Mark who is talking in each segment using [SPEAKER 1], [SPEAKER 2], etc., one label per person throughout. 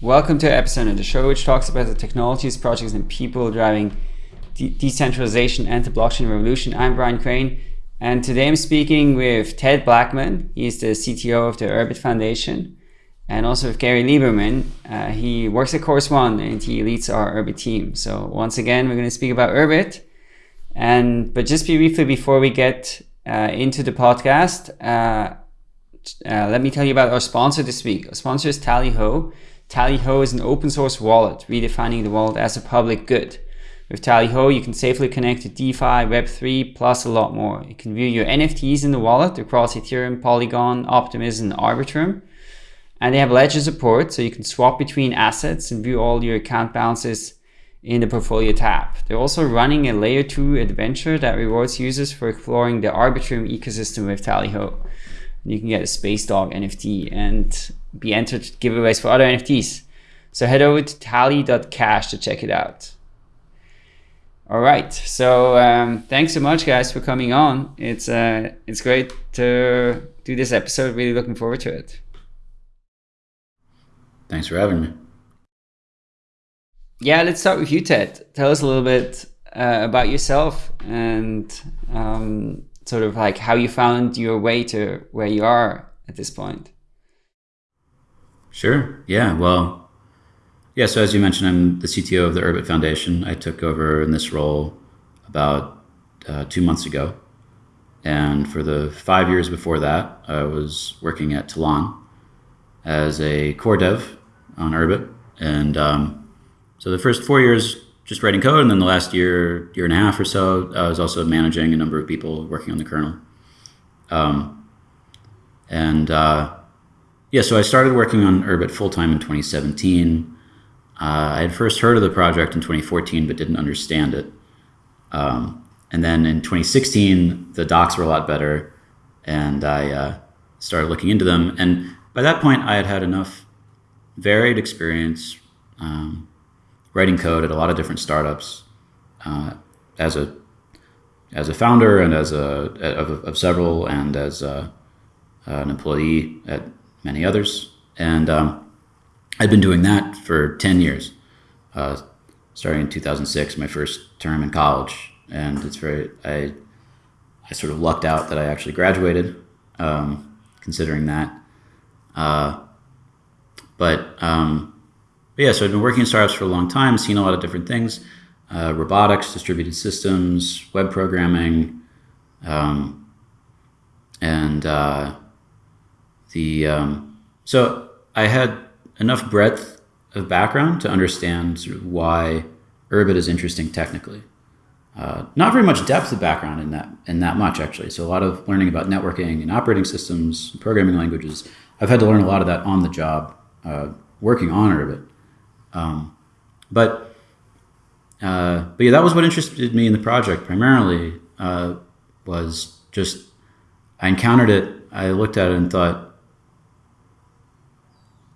[SPEAKER 1] Welcome to episode of the show which talks about the technologies, projects, and people driving de decentralization and the blockchain revolution. I'm Brian Crain, and today I'm speaking with Ted Blackman. He's the CTO of the Urbit Foundation, and also with Gary Lieberman. Uh, he works at Chorus One and he leads our Urbit team. So once again, we're going to speak about Urbit. And but just briefly before we get uh, into the podcast, uh, uh, let me tell you about our sponsor this week. Our sponsor is Tallyho. Tallyho is an open source wallet, redefining the wallet as a public good. With Tallyho, you can safely connect to DeFi, Web3, plus a lot more. You can view your NFTs in the wallet across Ethereum, Polygon, Optimism, and Arbitrum. And they have ledger support, so you can swap between assets and view all your account balances in the portfolio tab. They're also running a layer 2 adventure that rewards users for exploring the Arbitrum ecosystem with Tallyho. You can get a Space Dog NFT and be entered giveaways for other NFTs. So head over to tally.cash to check it out. All right, so um, thanks so much, guys, for coming on. It's uh, it's great to do this episode. Really looking forward to it.
[SPEAKER 2] Thanks for having me.
[SPEAKER 1] Yeah, let's start with you, Ted. Tell us a little bit uh, about yourself and um, sort of like how you found your way to where you are at this point.
[SPEAKER 2] Sure. Yeah. Well, yeah. So as you mentioned, I'm the CTO of the Urbit Foundation. I took over in this role about uh, two months ago. And for the five years before that, I was working at Tlon as a core dev on Urbit. And um, so the first four years, just writing code. And then the last year, year and a half or so, I was also managing a number of people working on the kernel. Um, and uh, yeah, so I started working on Urbit full time in 2017. Uh, I had first heard of the project in 2014, but didn't understand it. Um, and then in 2016, the docs were a lot better, and I uh, started looking into them. And by that point, I had had enough varied experience um, writing code at a lot of different startups uh, as a as a founder and as a of, of several and as a, an employee at many others. And um, I'd been doing that for 10 years, uh, starting in 2006, my first term in college. And it's very, I, I sort of lucked out that I actually graduated, um, considering that. Uh, but, um, but yeah, so I've been working in startups for a long time, seen a lot of different things, uh, robotics, distributed systems, web programming, um, and uh, the um, so I had enough breadth of background to understand sort of why Urbit is interesting technically. Uh, not very much depth of background in that in that much actually. So a lot of learning about networking and operating systems, programming languages. I've had to learn a lot of that on the job, uh, working on Urbit. Um, but uh, but yeah, that was what interested me in the project primarily. Uh, was just I encountered it. I looked at it and thought,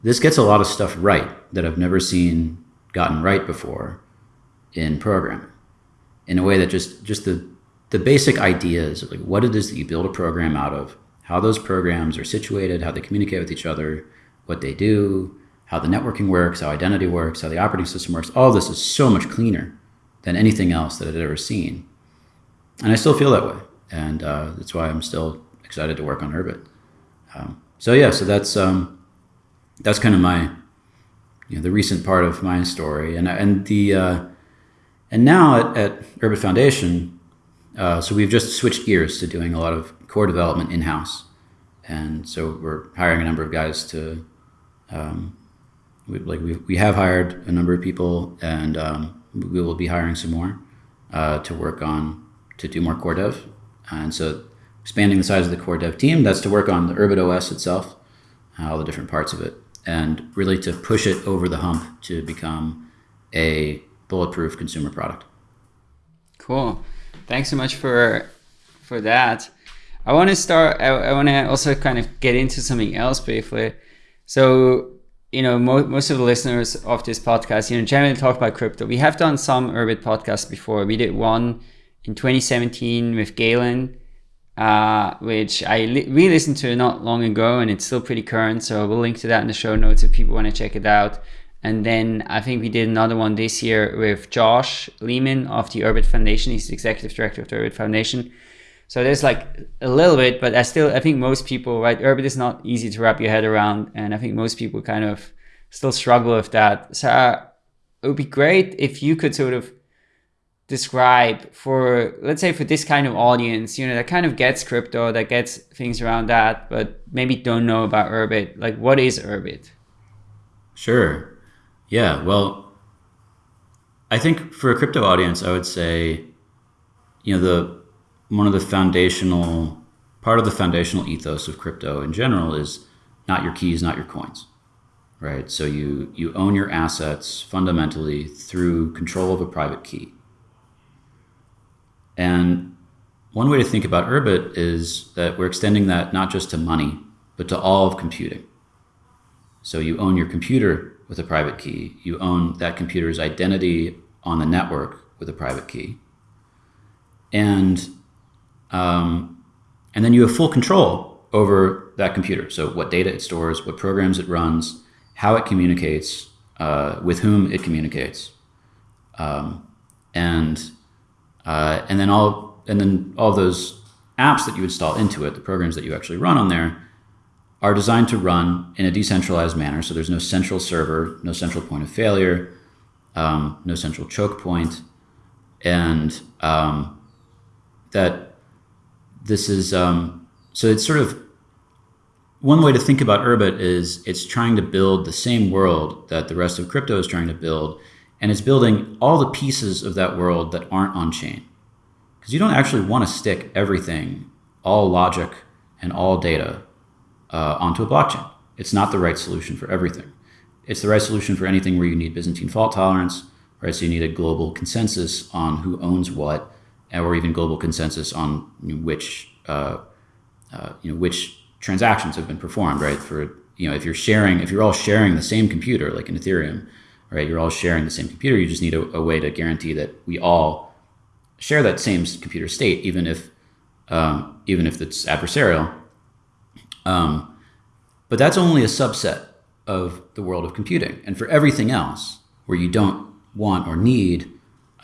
[SPEAKER 2] this gets a lot of stuff right that I've never seen gotten right before in programming in a way that just just the the basic ideas of like what it is that you build a program out of, how those programs are situated, how they communicate with each other, what they do, how the networking works, how identity works, how the operating system works. All this is so much cleaner than anything else that I'd ever seen. And I still feel that way. And uh, that's why I'm still excited to work on Urbit. Um, so yeah, so that's um, that's kind of my, you know, the recent part of my story. And, and the, uh, and now at, at Urbit Foundation, uh, so we've just switched gears to doing a lot of core development in-house. And so we're hiring a number of guys to, um, we, like we, we have hired a number of people and um, we will be hiring some more uh, to work on, to do more core dev. And so expanding the size of the core dev team, that's to work on the Urbit OS itself, all the different parts of it and really to push it over the hump to become a bulletproof consumer product.
[SPEAKER 1] Cool. Thanks so much for for that. I want to start. I, I want to also kind of get into something else briefly. So, you know, mo most of the listeners of this podcast, you know, generally talk about crypto. We have done some Urbit podcasts before. We did one in 2017 with Galen uh, which I li re-listened to not long ago and it's still pretty current. So we'll link to that in the show notes if people want to check it out. And then I think we did another one this year with Josh Lehman of the Urbit Foundation. He's the executive director of the Urbit Foundation. So there's like a little bit, but I still I think most people right Urbit is not easy to wrap your head around, and I think most people kind of still struggle with that. So uh, it would be great if you could sort of describe for let's say for this kind of audience you know that kind of gets crypto that gets things around that but maybe don't know about urbit like what is urbit
[SPEAKER 2] sure. Yeah well i think for a crypto audience i would say you know the one of the foundational part of the foundational ethos of crypto in general is not your keys not your coins right? So you you own your assets fundamentally through control of a private key and one way to think about Urbit is that we're extending that not just to money, but to all of computing. So you own your computer with a private key. You own that computer's identity on the network with a private key. And, um, and then you have full control over that computer. So what data it stores, what programs it runs, how it communicates, uh, with whom it communicates. Um, and uh, and then all and then all those apps that you install into it, the programs that you actually run on there, are designed to run in a decentralized manner. So there's no central server, no central point of failure, um, no central choke point, and um, that this is um, so it's sort of one way to think about Urbit is it's trying to build the same world that the rest of crypto is trying to build and it's building all the pieces of that world that aren't on chain. Because you don't actually want to stick everything, all logic and all data, uh, onto a blockchain. It's not the right solution for everything. It's the right solution for anything where you need Byzantine fault tolerance, right? So you need a global consensus on who owns what, or even global consensus on which, uh, uh, you know, which transactions have been performed, right? For you know, if you're sharing, if you're all sharing the same computer, like in Ethereum, right? You're all sharing the same computer. You just need a, a way to guarantee that we all share that same computer state, even if um, even if it's adversarial. Um, but that's only a subset of the world of computing. And for everything else, where you don't want or need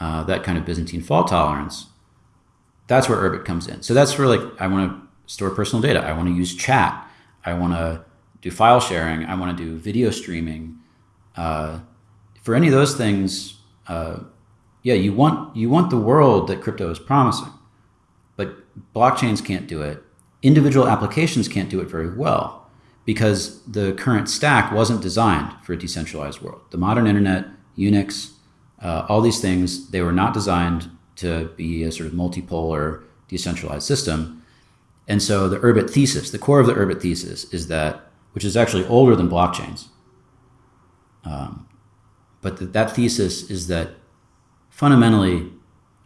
[SPEAKER 2] uh, that kind of Byzantine fault tolerance, that's where Urbit comes in. So that's where like I want to store personal data. I want to use chat. I want to do file sharing. I want to do video streaming. Uh, for any of those things, uh, yeah, you want you want the world that crypto is promising, but blockchains can't do it. Individual applications can't do it very well because the current stack wasn't designed for a decentralized world. The modern internet, Unix, uh, all these things, they were not designed to be a sort of multipolar decentralized system. And so the Urbit thesis, the core of the Urbit thesis is that, which is actually older than blockchains, um, but th that thesis is that fundamentally,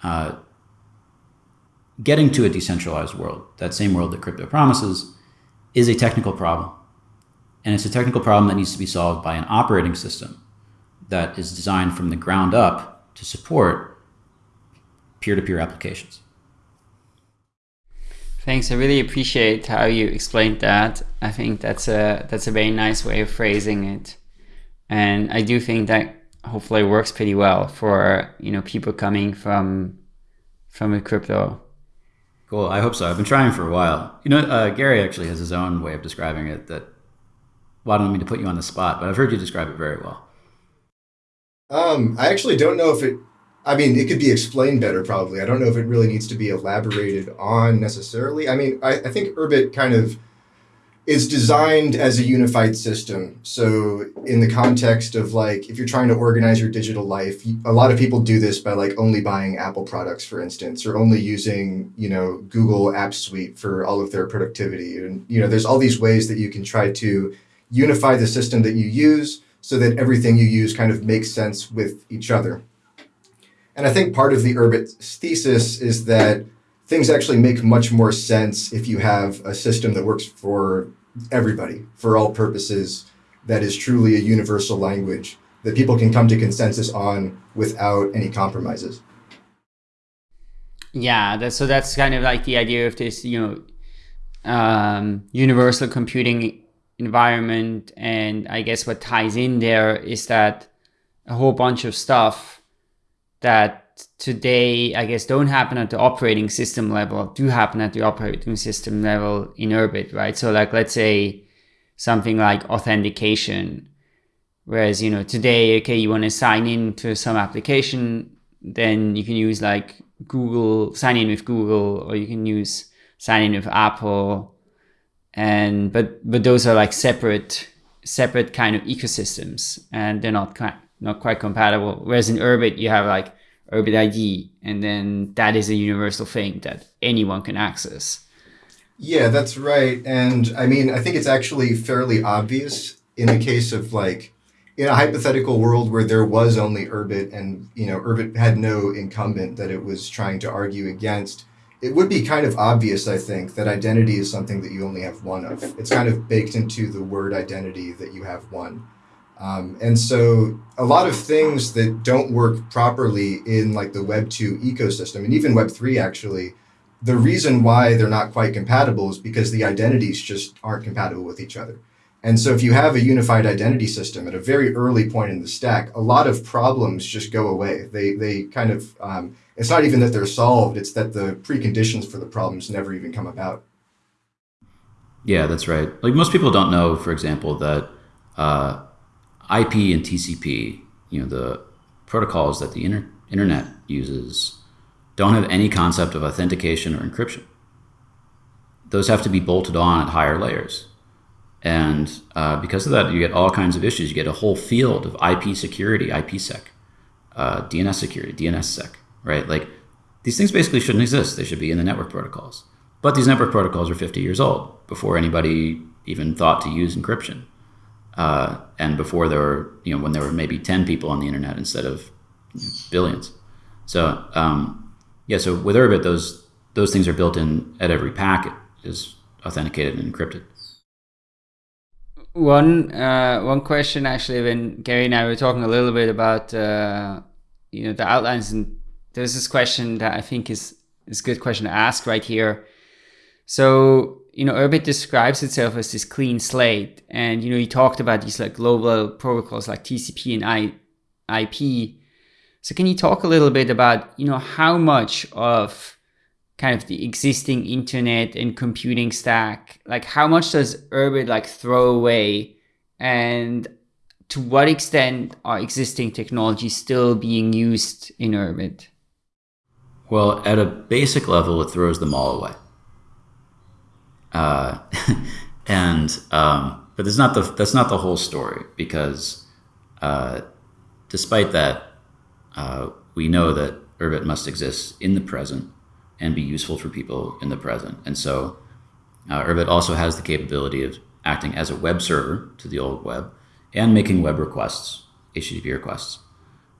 [SPEAKER 2] uh, getting to a decentralized world, that same world that crypto promises, is a technical problem. And it's a technical problem that needs to be solved by an operating system that is designed from the ground up to support peer-to-peer -peer applications.
[SPEAKER 1] Thanks. I really appreciate how you explained that. I think that's a that's a very nice way of phrasing it. And I do think that hopefully it works pretty well for you know people coming from from a crypto.
[SPEAKER 2] Cool. I hope so. I've been trying for a while. You know, uh, Gary actually has his own way of describing it. That well, I don't mean to put you on the spot, but I've heard you describe it very well.
[SPEAKER 3] Um, I actually don't know if it. I mean, it could be explained better, probably. I don't know if it really needs to be elaborated on necessarily. I mean, I, I think Urbit kind of is designed as a unified system. So in the context of like, if you're trying to organize your digital life, a lot of people do this by like only buying Apple products, for instance, or only using, you know, Google App Suite for all of their productivity. And, you know, there's all these ways that you can try to unify the system that you use so that everything you use kind of makes sense with each other. And I think part of the Urbit thesis is that things actually make much more sense if you have a system that works for everybody, for all purposes, that is truly a universal language that people can come to consensus on without any compromises.
[SPEAKER 1] Yeah, that's, so that's kind of like the idea of this, you know, um, universal computing environment. And I guess what ties in there is that a whole bunch of stuff that today, I guess, don't happen at the operating system level, do happen at the operating system level in Urbit, right? So like, let's say something like authentication, whereas, you know, today, okay, you want to sign in to some application, then you can use like Google, sign in with Google, or you can use sign in with Apple. And, but, but those are like separate, separate kind of ecosystems and they're not not quite compatible. Whereas in Urbit, you have like Urbit ID, and then that is a universal thing that anyone can access.
[SPEAKER 3] Yeah, that's right. And I mean, I think it's actually fairly obvious in the case of like in a hypothetical world where there was only Urbit and you know Urbit had no incumbent that it was trying to argue against, it would be kind of obvious, I think, that identity is something that you only have one of. It's kind of baked into the word identity that you have one. Um, and so a lot of things that don't work properly in like the Web 2 ecosystem and even Web 3 actually, the reason why they're not quite compatible is because the identities just aren't compatible with each other. And so if you have a unified identity system at a very early point in the stack, a lot of problems just go away. They, they kind of, um, it's not even that they're solved, it's that the preconditions for the problems never even come about.
[SPEAKER 2] Yeah, that's right. Like most people don't know, for example, that uh, IP and TCP, you know, the protocols that the inter internet uses, don't have any concept of authentication or encryption. Those have to be bolted on at higher layers. And uh, because of that, you get all kinds of issues. You get a whole field of IP security, IPsec, uh, DNS security, DNSSEC, right? Like these things basically shouldn't exist. They should be in the network protocols. But these network protocols are 50 years old before anybody even thought to use encryption. Uh, and before there were, you know, when there were maybe 10 people on the internet instead of you know, billions. So, um, yeah, so with Urbit, those, those things are built in at every packet is authenticated and encrypted.
[SPEAKER 1] One, uh, one question actually, when Gary and I were talking a little bit about, uh, you know, the outlines and there's this question that I think is, is a good question to ask right here. So you know, Urbit describes itself as this clean slate. And, you know, you talked about these like global protocols like TCP and I, IP. So can you talk a little bit about, you know, how much of kind of the existing internet and computing stack, like how much does Urbit like throw away and to what extent are existing technologies still being used in Urbit?
[SPEAKER 2] Well, at a basic level, it throws them all away. Uh, and um, but that's not the that's not the whole story because uh, despite that, uh, we know that Urbit must exist in the present and be useful for people in the present. And so uh, Urbit also has the capability of acting as a web server to the old web and making web requests, HTTP requests.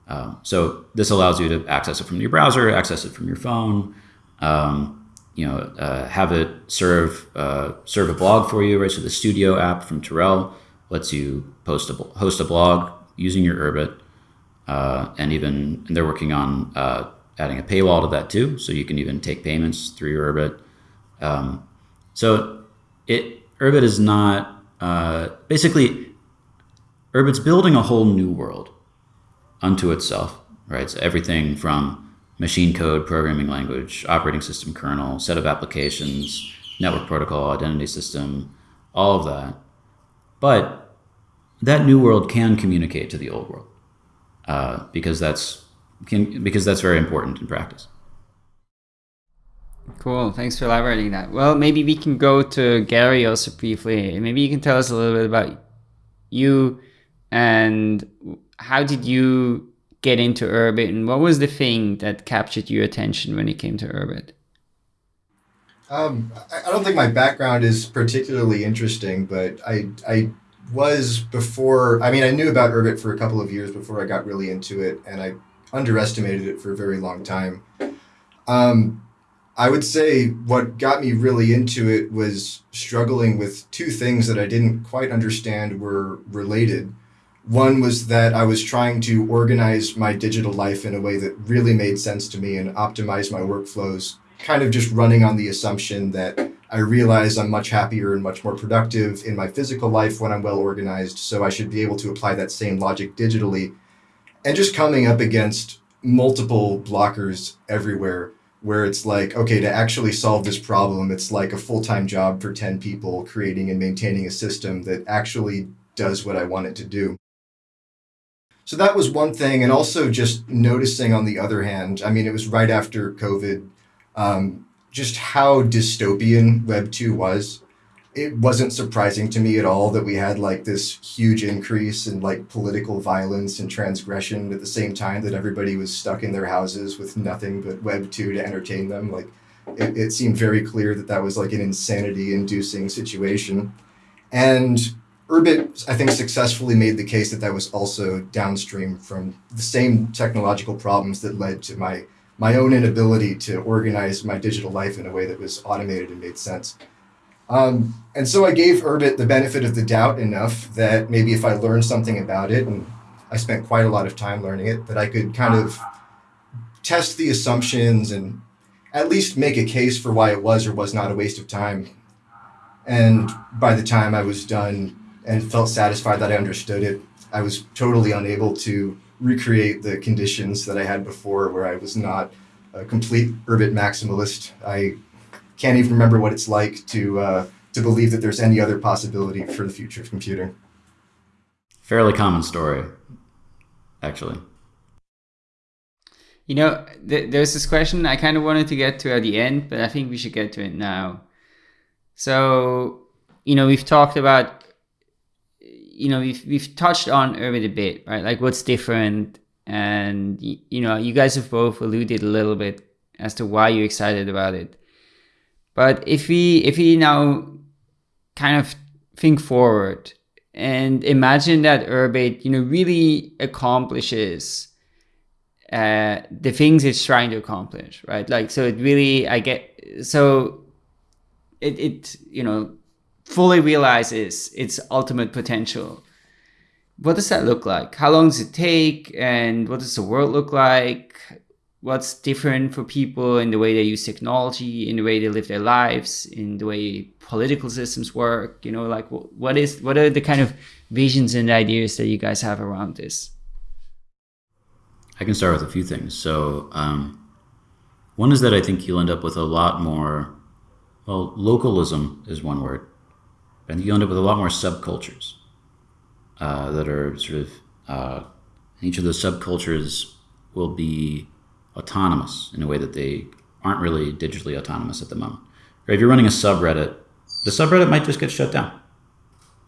[SPEAKER 2] Um, so this allows you to access it from your browser, access it from your phone, um, you know, uh, have it serve uh, serve a blog for you, right? So the Studio app from Tirrel lets you post a host a blog using your Urbit, uh, and even and they're working on uh, adding a paywall to that too, so you can even take payments through your Urbit. Um, so it Urbit is not uh, basically Urbit's building a whole new world unto itself, right? So everything from machine code, programming language, operating system kernel, set of applications, network protocol, identity system, all of that. But that new world can communicate to the old world uh, because that's can, because that's very important in practice.
[SPEAKER 1] Cool. Thanks for elaborating that. Well, maybe we can go to Gary also briefly. Maybe you can tell us a little bit about you and how did you get into Urbit and what was the thing that captured your attention when it came to Urbit?
[SPEAKER 3] Um, I don't think my background is particularly interesting, but I, I was before, I mean, I knew about Urbit for a couple of years before I got really into it, and I underestimated it for a very long time. Um, I would say what got me really into it was struggling with two things that I didn't quite understand were related. One was that I was trying to organize my digital life in a way that really made sense to me and optimize my workflows, kind of just running on the assumption that I realize I'm much happier and much more productive in my physical life when I'm well organized. So I should be able to apply that same logic digitally. And just coming up against multiple blockers everywhere where it's like, okay, to actually solve this problem, it's like a full time job for 10 people creating and maintaining a system that actually does what I want it to do. So that was one thing. And also just noticing on the other hand, I mean, it was right after COVID. Um, just how dystopian Web 2 was. It wasn't surprising to me at all that we had like this huge increase in like political violence and transgression at the same time that everybody was stuck in their houses with nothing but Web 2 to entertain them. Like it, it seemed very clear that that was like an insanity inducing situation. And Urbit, I think, successfully made the case that that was also downstream from the same technological problems that led to my my own inability to organize my digital life in a way that was automated and made sense. Um, and so I gave Urbit the benefit of the doubt enough that maybe if I learned something about it, and I spent quite a lot of time learning it, that I could kind of test the assumptions and at least make a case for why it was or was not a waste of time. And by the time I was done and felt satisfied that I understood it, I was totally unable to recreate the conditions that I had before where I was not a complete Urbit maximalist. I can't even remember what it's like to, uh, to believe that there's any other possibility for the future of computing.
[SPEAKER 2] Fairly common story, actually.
[SPEAKER 1] You know, th- there's this question I kind of wanted to get to at the end, but I think we should get to it now. So, you know, we've talked about you know we've we've touched on Urbit a bit, right? Like what's different, and you know you guys have both alluded a little bit as to why you're excited about it. But if we if we now kind of think forward and imagine that Urbit, you know, really accomplishes uh, the things it's trying to accomplish, right? Like, so it really, I get, so it, it, you know, fully realizes its ultimate potential. What does that look like? How long does it take? And what does the world look like? What's different for people in the way they use technology, in the way they live their lives, in the way political systems work? You know, like what is what are the kind of visions and ideas that you guys have around this?
[SPEAKER 2] I can start with a few things. So, um, one is that I think you'll end up with a lot more. Well, localism is one word and you end up with a lot more subcultures uh, that are sort of uh, each of those subcultures will be autonomous in a way that they aren't really digitally autonomous at the moment. Right? If you're running a subreddit, the subreddit might just get shut down.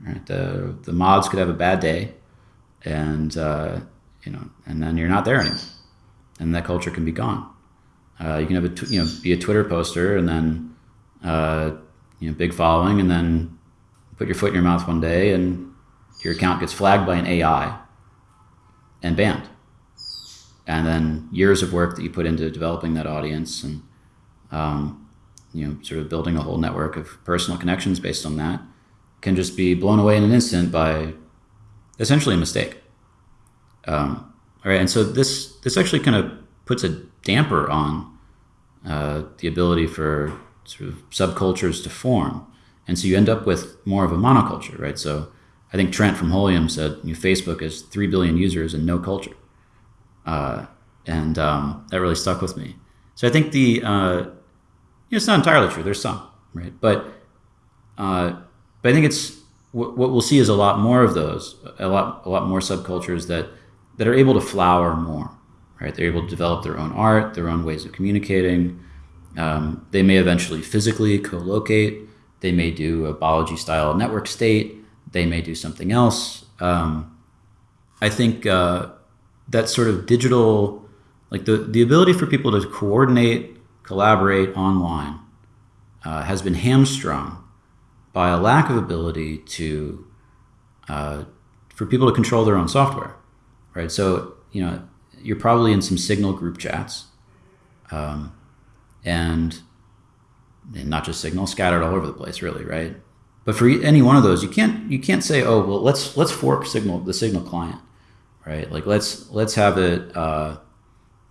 [SPEAKER 2] Right? The, the mods could have a bad day, and uh, you know, and then you're not there anymore, and that culture can be gone. Uh, you can have a you know be a Twitter poster and then uh, you know big following, and then put your foot in your mouth one day and your account gets flagged by an AI and banned. And then years of work that you put into developing that audience and um, you know sort of building a whole network of personal connections based on that can just be blown away in an instant by essentially a mistake. Um, all right, and so this this actually kind of puts a damper on uh, the ability for sort of subcultures to form. And so you end up with more of a monoculture, right? So I think Trent from Holium said you know, Facebook has 3 billion users and no culture. Uh, and um, that really stuck with me. So I think the, uh, you know, it's not entirely true. There's some, right? But, uh, but I think it's, what we'll see is a lot more of those, a lot, a lot more subcultures that, that are able to flower more, right? They're able to develop their own art, their own ways of communicating. Um, they may eventually physically co-locate they may do a Balaji style network state. They may do something else. Um, I think uh, that sort of digital, like the, the ability for people to coordinate, collaborate online uh, has been hamstrung by a lack of ability to, uh, for people to control their own software, right? So, you know, you're probably in some Signal group chats. Um, and and not just Signal, scattered all over the place, really, right? But for any one of those, you can't you can't say, oh well, let's let's fork Signal the Signal client, right? Like let's let's have it uh,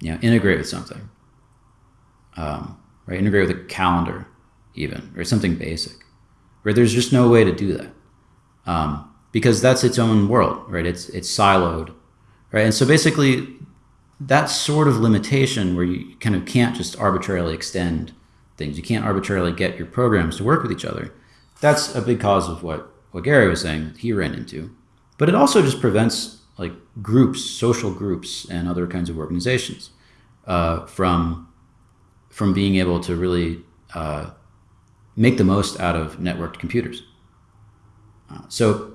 [SPEAKER 2] you know integrate with something, um, right? Integrate with a calendar, even, or something basic, where there's just no way to do that. Um, because that's its own world, right? It's, it's siloed, right? And so basically, that sort of limitation where you kind of can't just arbitrarily extend things, you can't arbitrarily get your programs to work with each other. That's a big cause of what, what Gary was saying he ran into. But it also just prevents like groups, social groups, and other kinds of organizations uh, from from being able to really uh, make the most out of networked computers. Uh, so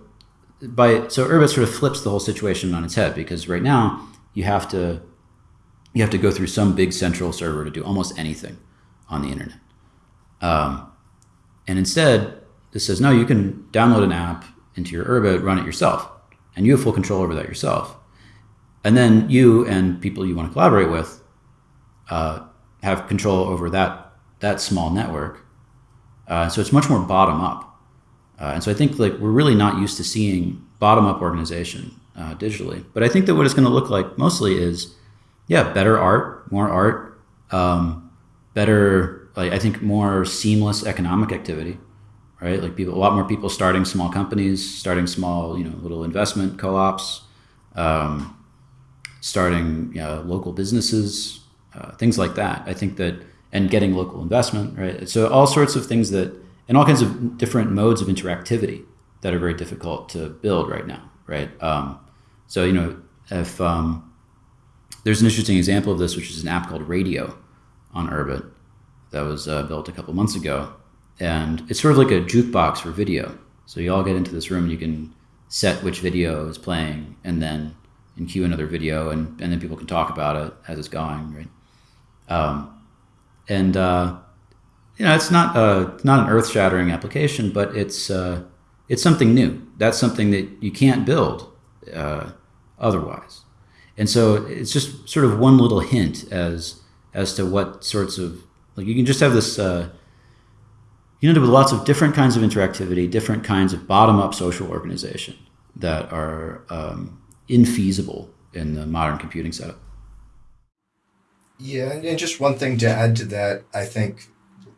[SPEAKER 2] by so Urbit sort of flips the whole situation on its head because right now you have to you have to go through some big central server to do almost anything on the internet. Um, and instead, this says, no, you can download an app into your Urbit, run it yourself and you have full control over that yourself. And then you and people you want to collaborate with uh, have control over that that small network. Uh, so it's much more bottom up. Uh, and so I think like we're really not used to seeing bottom up organization uh, digitally. But I think that what it's going to look like mostly is, yeah, better art, more art, um, better. Like I think more seamless economic activity right? Like people, a lot more people starting small companies, starting small, you know, little investment co-ops, um, starting you know, local businesses, uh, things like that. I think that, and getting local investment, right? So all sorts of things that, and all kinds of different modes of interactivity that are very difficult to build right now, right? Um, so, you know, if um, there's an interesting example of this, which is an app called Radio on Urbit that was uh, built a couple months ago and it's sort of like a jukebox for video. So you all get into this room and you can set which video is playing and then and cue another video and, and then people can talk about it as it's going, right? Um, and uh, you know, it's not a, not an earth-shattering application, but it's uh, it's something new. That's something that you can't build uh, otherwise. And so it's just sort of one little hint as as to what sorts of like you can just have this uh, you end up with lots of different kinds of interactivity, different kinds of bottom-up social organization that are um, infeasible in the modern computing setup.
[SPEAKER 3] Yeah, and just one thing to add to that, I think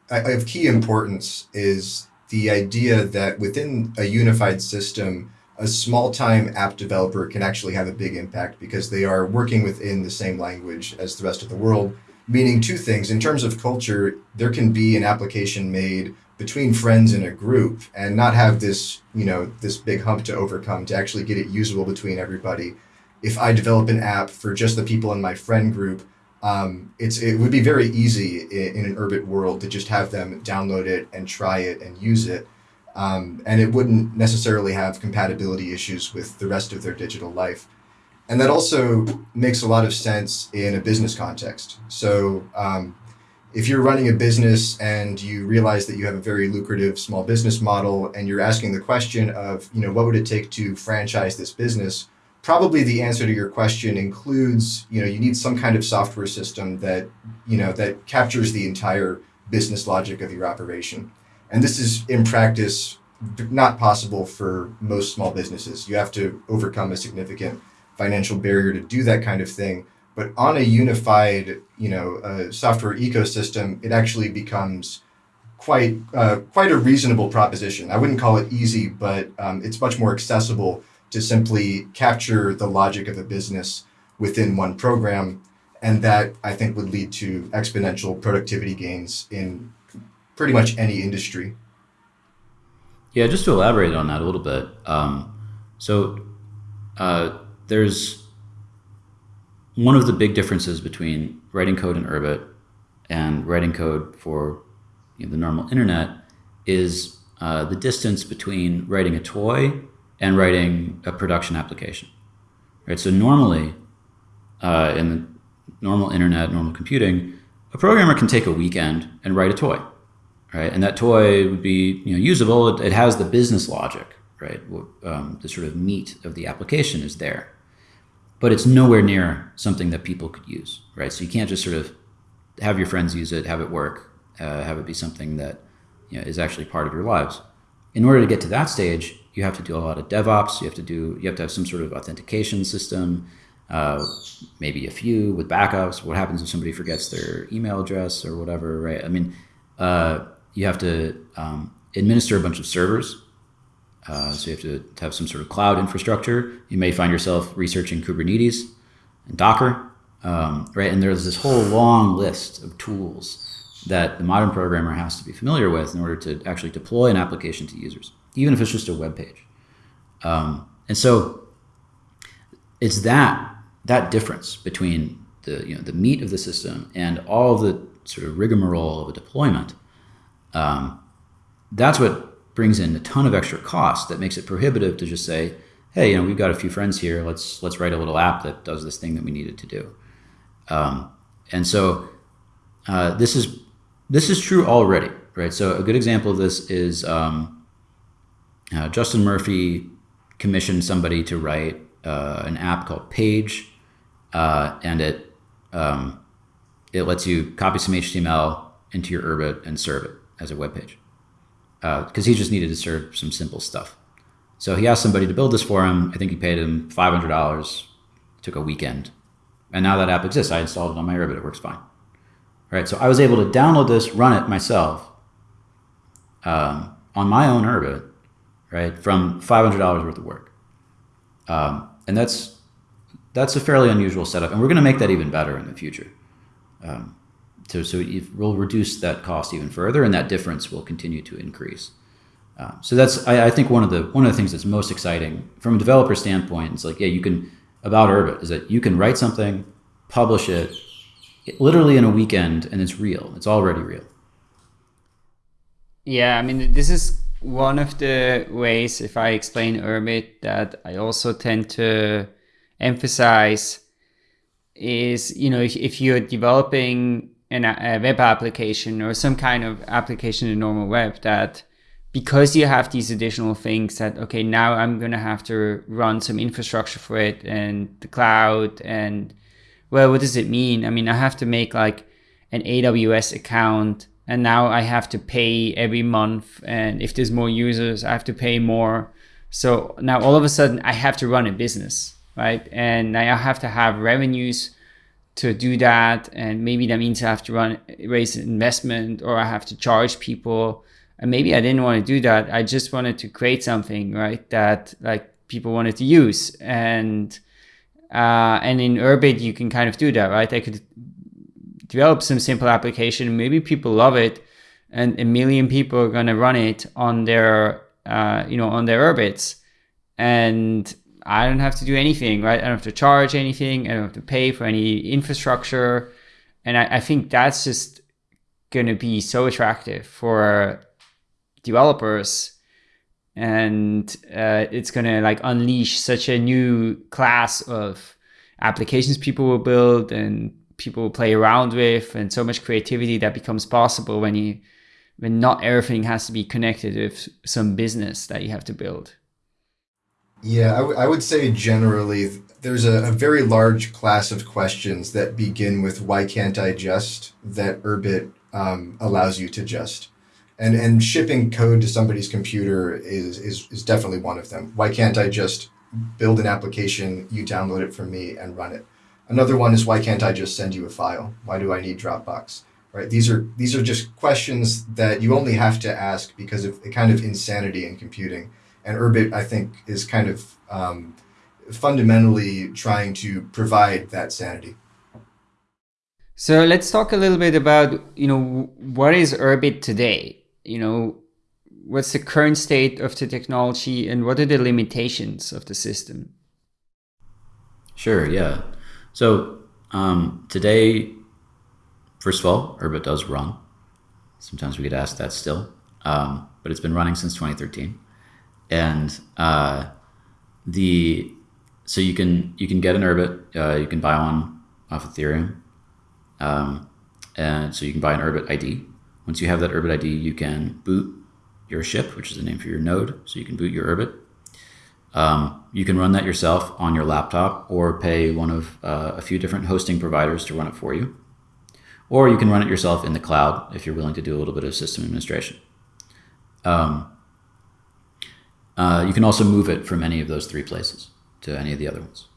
[SPEAKER 3] of key importance is the idea that within a unified system, a small-time app developer can actually have a big impact because they are working within the same language as the rest of the world, meaning two things. In terms of culture, there can be an application made between friends in a group and not have this, you know, this big hump to overcome to actually get it usable between everybody. If I develop an app for just the people in my friend group, um, it's it would be very easy in, in, an Urbit world to just have them download it and try it and use it. Um, and it wouldn't necessarily have compatibility issues with the rest of their digital life. And that also makes a lot of sense in a business context. So um, if you're running a business and you realize that you have a very lucrative small business model and you're asking the question of, you know, what would it take to franchise this business? Probably the answer to your question includes, you know, you need some kind of software system that, you know, that captures the entire business logic of your operation. And this is in practice not possible for most small businesses. You have to overcome a significant financial barrier to do that kind of thing. But on a unified, you know, uh, software ecosystem, it actually becomes quite uh, quite a reasonable proposition. I wouldn't call it easy, but um, it's much more accessible to simply capture the logic of a business within one program, and that I think would lead to exponential productivity gains in pretty much any industry.
[SPEAKER 2] Yeah, just to elaborate on that a little bit. Um, so uh, there's one of the big differences between writing code in Urbit and writing code for you know, the normal internet is uh, the distance between writing a toy and writing a production application. Right. So normally, uh, in the normal internet, normal computing, a programmer can take a weekend and write a toy, right? And that toy would be you know usable. It, it has the business logic, right? Um, the sort of meat of the application is there but it's nowhere near something that people could use, right? So you can't just sort of have your friends use it, have it work, uh, have it be something that you know, is actually part of your lives. In order to get to that stage, you have to do a lot of DevOps. You have to do, you have to have some sort of authentication system, uh, maybe a few with backups. What happens if somebody forgets their email address or whatever, right? I mean, uh, you have to um, administer a bunch of servers. Uh, so you have to have some sort of cloud infrastructure. You may find yourself researching Kubernetes and Docker, um, right? And there's this whole long list of tools that the modern programmer has to be familiar with in order to actually deploy an application to users, even if it's just a web page. Um, and so it's that that difference between the you know the meat of the system and all the sort of rigmarole of a deployment. Um, that's what brings in a ton of extra cost that makes it prohibitive to just say, hey, you know, we've got a few friends here. Let's let's write a little app that does this thing that we needed to do. Um, and so uh, this is this is true already, right? So a good example of this is um, uh, Justin Murphy commissioned somebody to write uh, an app called Page, uh, and it um, it lets you copy some HTML into your Urbit and serve it as a web page. Because uh, he just needed to serve some simple stuff. So he asked somebody to build this for him. I think he paid him $500. Took a weekend. And now that app exists. I installed it on my Urbit. It works fine right? So I was able to download this, run it myself um, on my own Urbit, right? From $500 worth of work. Um, and that's, that's a fairly unusual setup. And we're going to make that even better in the future. Um, so, so we'll reduce that cost even further and that difference will continue to increase. Uh, so that's, I, I, think one of the, one of the things that's most exciting from a developer standpoint, it's like, yeah, you can, about Urbit is that you can write something, publish it, literally in a weekend and it's real. It's already real.
[SPEAKER 1] Yeah, I mean, this is one of the ways, if I explain Urbit, that I also tend to emphasize is, you know, if, if you're developing an, a web application or some kind of application in normal web that because you have these additional things that, okay, now I'm going to have to run some infrastructure for it and the cloud and well, what does it mean? I mean, I have to make like an AWS account and now I have to pay every month. And if there's more users, I have to pay more. So now all of a sudden I have to run a business, right? And I have to have revenues to do that. And maybe that means I have to run, raise investment or I have to charge people. And maybe I didn't want to do that. I just wanted to create something, right? That like people wanted to use. And uh, and in Urbit, you can kind of do that, right? I could develop some simple application. Maybe people love it, and a million people are gonna run it on their, uh, you know, on their Urbits, and I don't have to do anything, right? I don't have to charge anything. I don't have to pay for any infrastructure, and I, I think that's just gonna be so attractive for developers and uh, it's gonna like unleash such a new class of applications people will build and people will play around with and so much creativity that becomes possible when you when not everything has to be connected with some business that you have to build
[SPEAKER 3] yeah I, would say generally there's a, a, very large class of questions that begin with why can't i just that urbit um, allows you to just and and shipping code to somebody's computer is is is definitely one of them. Why can't I just build an application, you download it from me and run it? Another one is why can't I just send you a file? Why do I need Dropbox? Right? These are these are just questions that you only have to ask because of a kind of insanity in computing. And Urbit, I think, is kind of um, fundamentally trying to provide that sanity.
[SPEAKER 1] So let's talk a little bit about you know what is Urbit today you know, what's the current state of the technology and what are the limitations of the system?
[SPEAKER 2] Sure, yeah. So um, today, first of all, Urbit does run. Sometimes we get asked that still, um, but it's been running since 2013. And uh, the so you can you can get an Urbit, uh, you can buy one off Ethereum, um, and so you can buy an Urbit ID, once you have that Urbit ID, you can boot your ship, which is the name for your node. So you can boot your Urbit. Um, you can run that yourself on your laptop or pay one of uh, a few different hosting providers to run it for you. Or you can run it yourself in the cloud if you're willing to do a little bit of system administration. Um, uh, you can also move it from any of those three places to any of the other ones.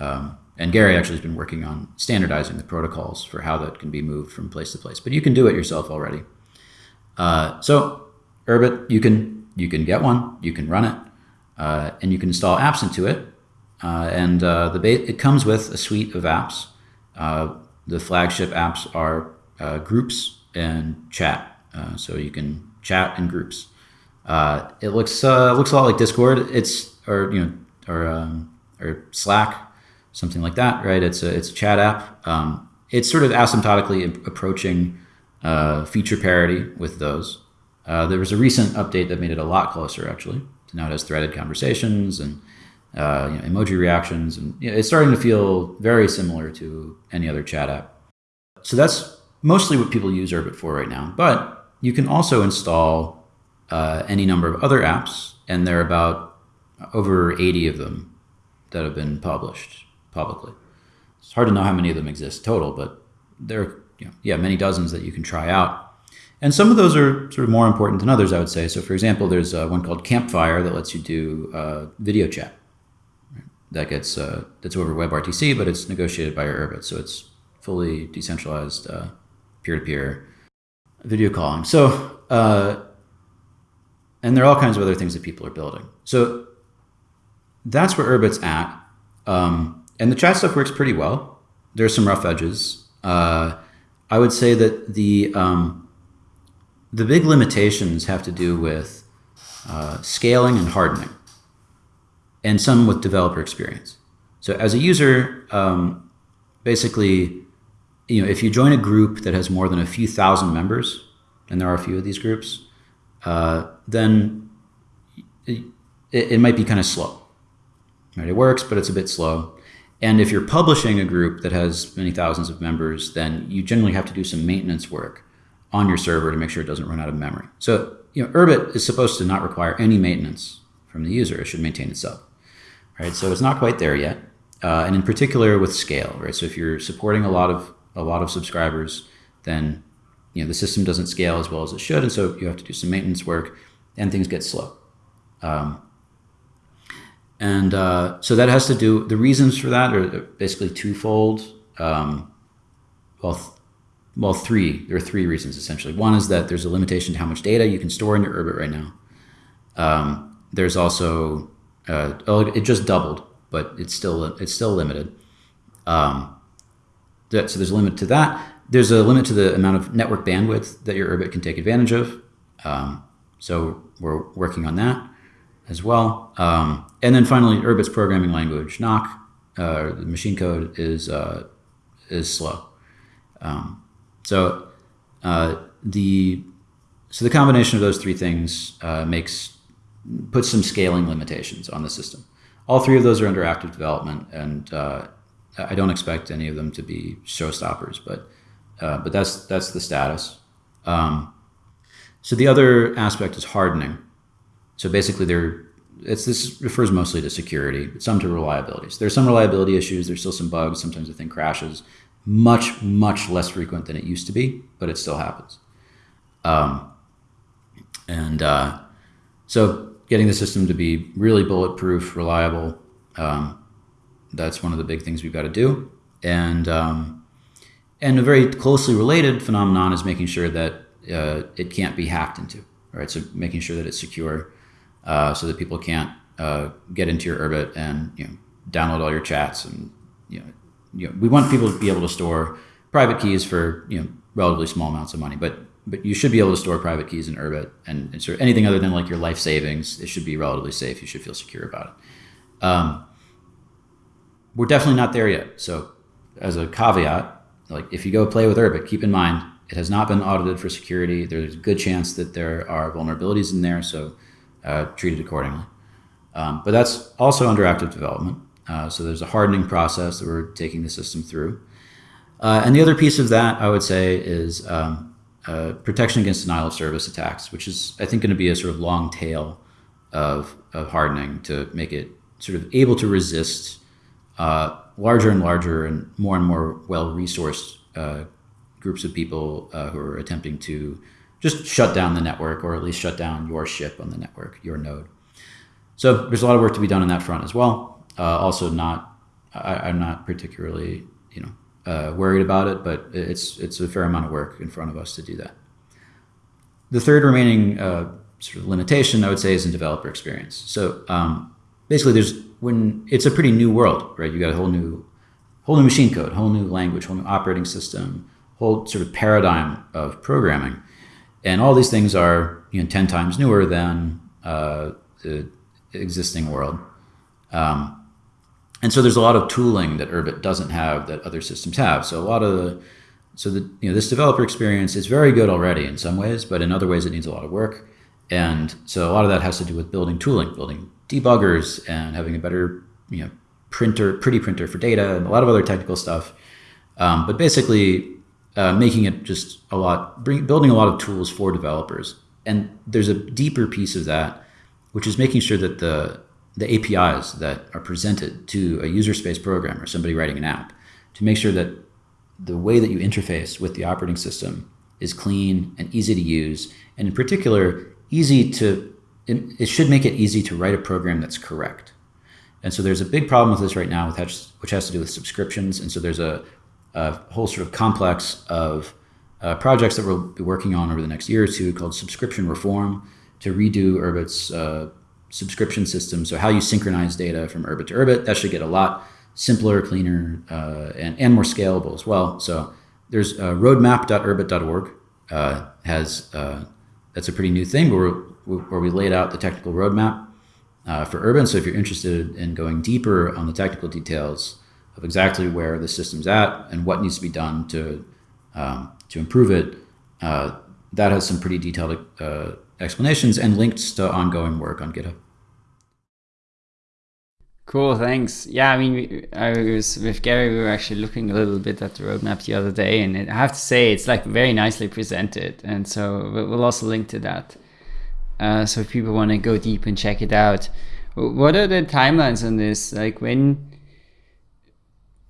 [SPEAKER 2] Um, and Gary actually has been working on standardizing the protocols for how that can be moved from place to place. But you can do it yourself already. Uh, so Urbit, you can you can get one, you can run it, uh, and you can install apps into it. Uh, and uh, the it comes with a suite of apps. Uh, the flagship apps are groups and chat, so you can chat in groups. It looks looks a lot like Discord. It's or you know or um, or Slack, something like that, right? It's a it's a chat app. Um, it's sort of asymptotically approaching uh, feature parity with those. Uh, there was a recent update that made it a lot closer, actually. So now it has threaded conversations and uh, you know, emoji reactions, and you know, it's starting to feel very similar to any other chat app. So that's mostly what people use Urbit for right now. But you can also install uh, any number of other apps, and there are about over 80 of them that have been published publicly. It's hard to know how many of them exist total, but there are you know, yeah, many dozens that you can try out. And some of those are sort of more important than others, I would say. So, for example, there's uh, one called Campfire that lets you do uh, video chat. That gets uh, that's over WebRTC, but it's negotiated by your Urbit, so it's fully decentralized uh, peer-to-peer video calling. So, uh, and there are all kinds of other things that people are building. So that's where Urbit's at. Um, and the chat stuff works pretty well. There's some rough edges. Uh, I would say that the um, the big limitations have to do with uh, scaling and hardening, and some with developer experience. So as a user, um, basically, you know, if you join a group that has more than a few thousand members, and there are a few of these groups, uh, then it, it might be kind of slow. Right? It works, but it's a bit slow. And if you're publishing a group that has many thousands of members, then you generally have to do some maintenance work on your server to make sure it doesn't run out of memory. So, you know, Urbit is supposed to not require any maintenance from the user. It should maintain itself, right? So it's not quite there yet. Uh, and in particular with scale, right? So if you're supporting a lot of a lot of subscribers, then you know the system doesn't scale as well as it should, and so you have to do some maintenance work, and things get slow. Um, and uh, so that has to do, the reasons for that are basically twofold. Um, well, th- well, three. There are three reasons essentially. One is that there's a limitation to how much data you can store in your Urbit right now. Um, there's also, uh, oh, it just doubled, but it's still it's still limited. Um, that, so there's a limit to that. There's a limit to the amount of network bandwidth that your Urbit can take advantage of. Um, so we're working on that as well. Um, and then finally, Urbit's programming language, Nock, uh, the machine code is uh, is slow. Um, so uh, the so the combination of those three things uh, makes puts some scaling limitations on the system. All three of those are under active development, and uh, I don't expect any of them to be showstoppers. But uh, but that's that's the status. Um, so the other aspect is hardening. So basically, there it's this refers mostly to security, some to reliability. So there's some reliability issues. There's still some bugs. Sometimes the thing crashes. Much much less frequent than it used to be, but it still happens. Um, and uh, so getting the system to be really bulletproof, reliable, um, that's one of the big things we've got to do. And um, and a very closely related phenomenon is making sure that uh, it can't be hacked into. Right, so making sure that it's secure uh, so that people can't uh, get into your Urbit and you know download all your chats and you know, you know we want people to be able to store private keys for you know relatively small amounts of money, but but you should be able to store private keys in Urbit and, and sort of anything other than like your life savings. It should be relatively safe. You should feel secure about it. Um, we're definitely not there yet. So as a caveat, like if you go play with Urbit, keep in mind it has not been audited for security. There's a good chance that there are vulnerabilities in there. So uh, it accordingly. Um, but that's also under active development. Uh, so there's a hardening process that we're taking the system through. Uh, and the other piece of that, I would say, is um, uh, protection against denial of service attacks, which is, I think, going to be a sort of long tail of, of hardening to make it sort of able to resist uh, larger and larger and more and more well resourced uh, groups of people who are attempting to just shut down the network or at least shut down your ship on the network, your node. So there's a lot of work to be done on that front as well. Uh, also, not I, am not particularly you know uh, worried about it, but it's it's a fair amount of work in front of us to do that. the third remaining uh, sort of limitation I would say is in developer experience. So um, basically, there's when it's a pretty new world, right? You got a whole new whole new machine code, whole new language, whole new operating system, whole sort of paradigm of programming, and all these things are you know ten times newer than uh, the existing world. Um, and so there's a lot of tooling that Urbit doesn't have that other systems have. So a lot of the, so the, you know, this developer experience is very good already in some ways, but in other ways it needs a lot of work. And so a lot of that has to do with building tooling, building debuggers and having a better, you know, printer, pretty printer for data and a lot of other technical stuff. Um, but basically uh, making it just a lot, bring, building a lot of tools for developers. And there's a deeper piece of that, which is making sure that the the APIs that are presented to a user space programmer, somebody writing an app, to make sure that the way that you interface with the operating system is clean and easy to use, and in particular, easy to, it should make it easy to write a program that's correct. And so there's a big problem with this right now, which has to do with subscriptions. And so there's a, a whole sort of complex of uh, projects that we'll be working on over the next year or two called subscription reform to redo Urbit's uh, subscription system. So how you synchronize data from Urbit to Urbit, that should get a lot simpler, cleaner, uh, and, and more scalable as well. So there's uh, roadmap.urbit.org uh, has, uh, that's a pretty new thing where, where we laid out the technical roadmap uh, for Urbit. So if you're interested in going deeper on the technical details of exactly where the system's at and what needs to be done to, um, to improve it, uh, that has some pretty detailed uh, explanations and links to ongoing work on GitHub.
[SPEAKER 1] Cool, thanks. Yeah, I mean, I was with Gary. We were actually looking a little bit at the roadmap the other day, and I have to say it's like very nicely presented. And so we'll also link to that. Uh, so if people want to go deep and check it out, what are the timelines on this? Like when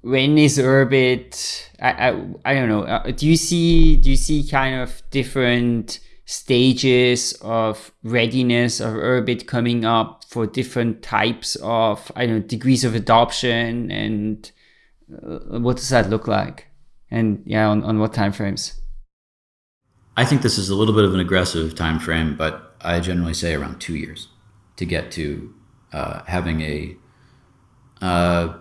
[SPEAKER 1] when is Urbit? I I, I don't know. Uh, do you see do you see kind of different stages of readiness of Urbit coming up for different types of I don't know degrees of adoption and uh, what does that look like? And yeah, on, on what timeframes?
[SPEAKER 2] I think this is a little bit of an aggressive time frame, but I generally say around two years to get to uh, having a uh,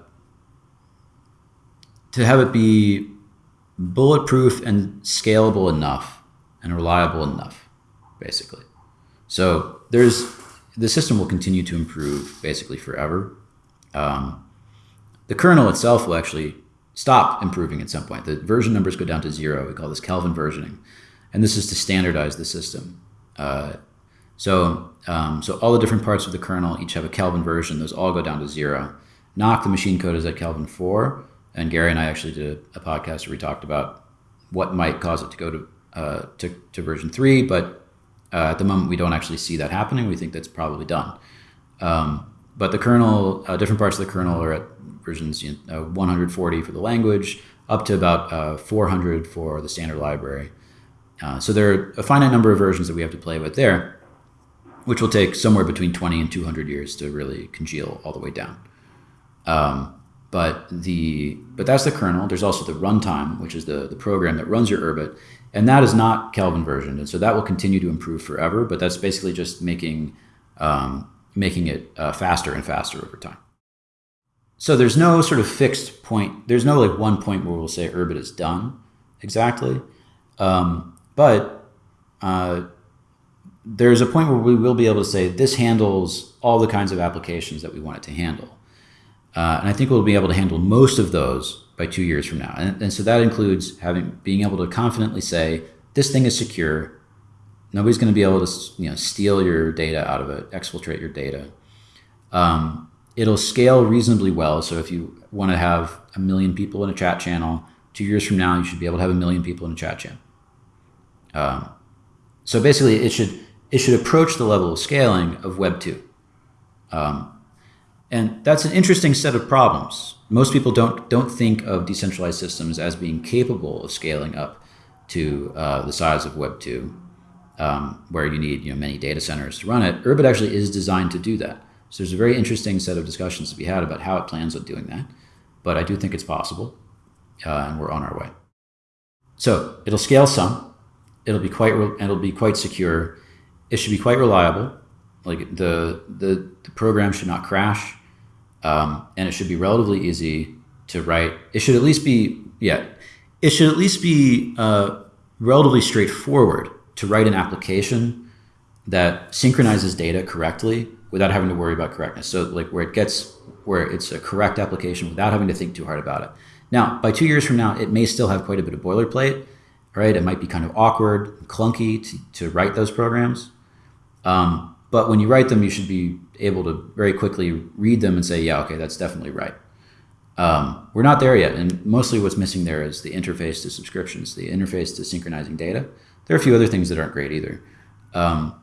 [SPEAKER 2] to have it be bulletproof and scalable enough and reliable enough, basically. So there's the system will continue to improve basically forever. Um, the kernel itself will actually stop improving at some point. The version numbers go down to zero. We call this Kelvin versioning, and this is to standardize the system. Uh, so, um, so all the different parts of the kernel each have a Kelvin version. Those all go down to zero. Nock, the machine code, is at Kelvin four, and Gary and I actually did a podcast where we talked about what might cause it to go to uh, to, to version three, but uh, at the moment we don't actually see that happening. We think that's probably done. Um, but the kernel, uh, different parts of the kernel are at versions you know, 140 for the language, up to about uh, 400 for the standard library. Uh, so there are a finite number of versions that we have to play with there, which will take somewhere between 20 and 200 years to really congeal all the way down. Um, but the but that's the kernel. There's also the runtime, which is the, the program that runs your Urbit, and that is not Kelvin versioned, and so that will continue to improve forever. But that's basically just making um, making it uh, faster and faster over time. So there's no sort of fixed point. There's no like one point where we'll say Urbit is done exactly, um, but uh, there's a point where we will be able to say this handles all the kinds of applications that we want it to handle. Uh, and I think we'll be able to handle most of those by two years from now. And, and so that includes having being able to confidently say, this thing is secure. Nobody's going to be able to you know, steal your data out of it, exfiltrate your data. Um, it'll scale reasonably well. So if you want to have a million people in a chat channel, two years from now, you should be able to have a million people in a chat channel. Um, so basically, it should it should approach the level of scaling of Web two. Um, and that's an interesting set of problems. Most people don't, don't think of decentralized systems as being capable of scaling up to uh, the size of Web 2, um, where you need you know, many data centers to run it. Urbit actually is designed to do that. So there's a very interesting set of discussions to be had about how it plans on doing that. But I do think it's possible, uh, and we're on our way. So it'll scale some. It'll be quite it'll be quite secure. It should be quite reliable. Like the the, the program should not crash, um, and it should be relatively easy to write. It should at least be yeah. It should at least be uh, relatively straightforward to write an application that synchronizes data correctly without having to worry about correctness. So like where it gets where it's a correct application without having to think too hard about it. Now, by two years from now, it may still have quite a bit of boilerplate, right? It might be kind of awkward, clunky to, to write those programs. Um, but when you write them, you should be able to very quickly read them and say, yeah, okay, that's definitely right. Um, we're not there yet, and mostly what's missing there is the interface to subscriptions, the interface to synchronizing data. There are a few other things that aren't great either. Um,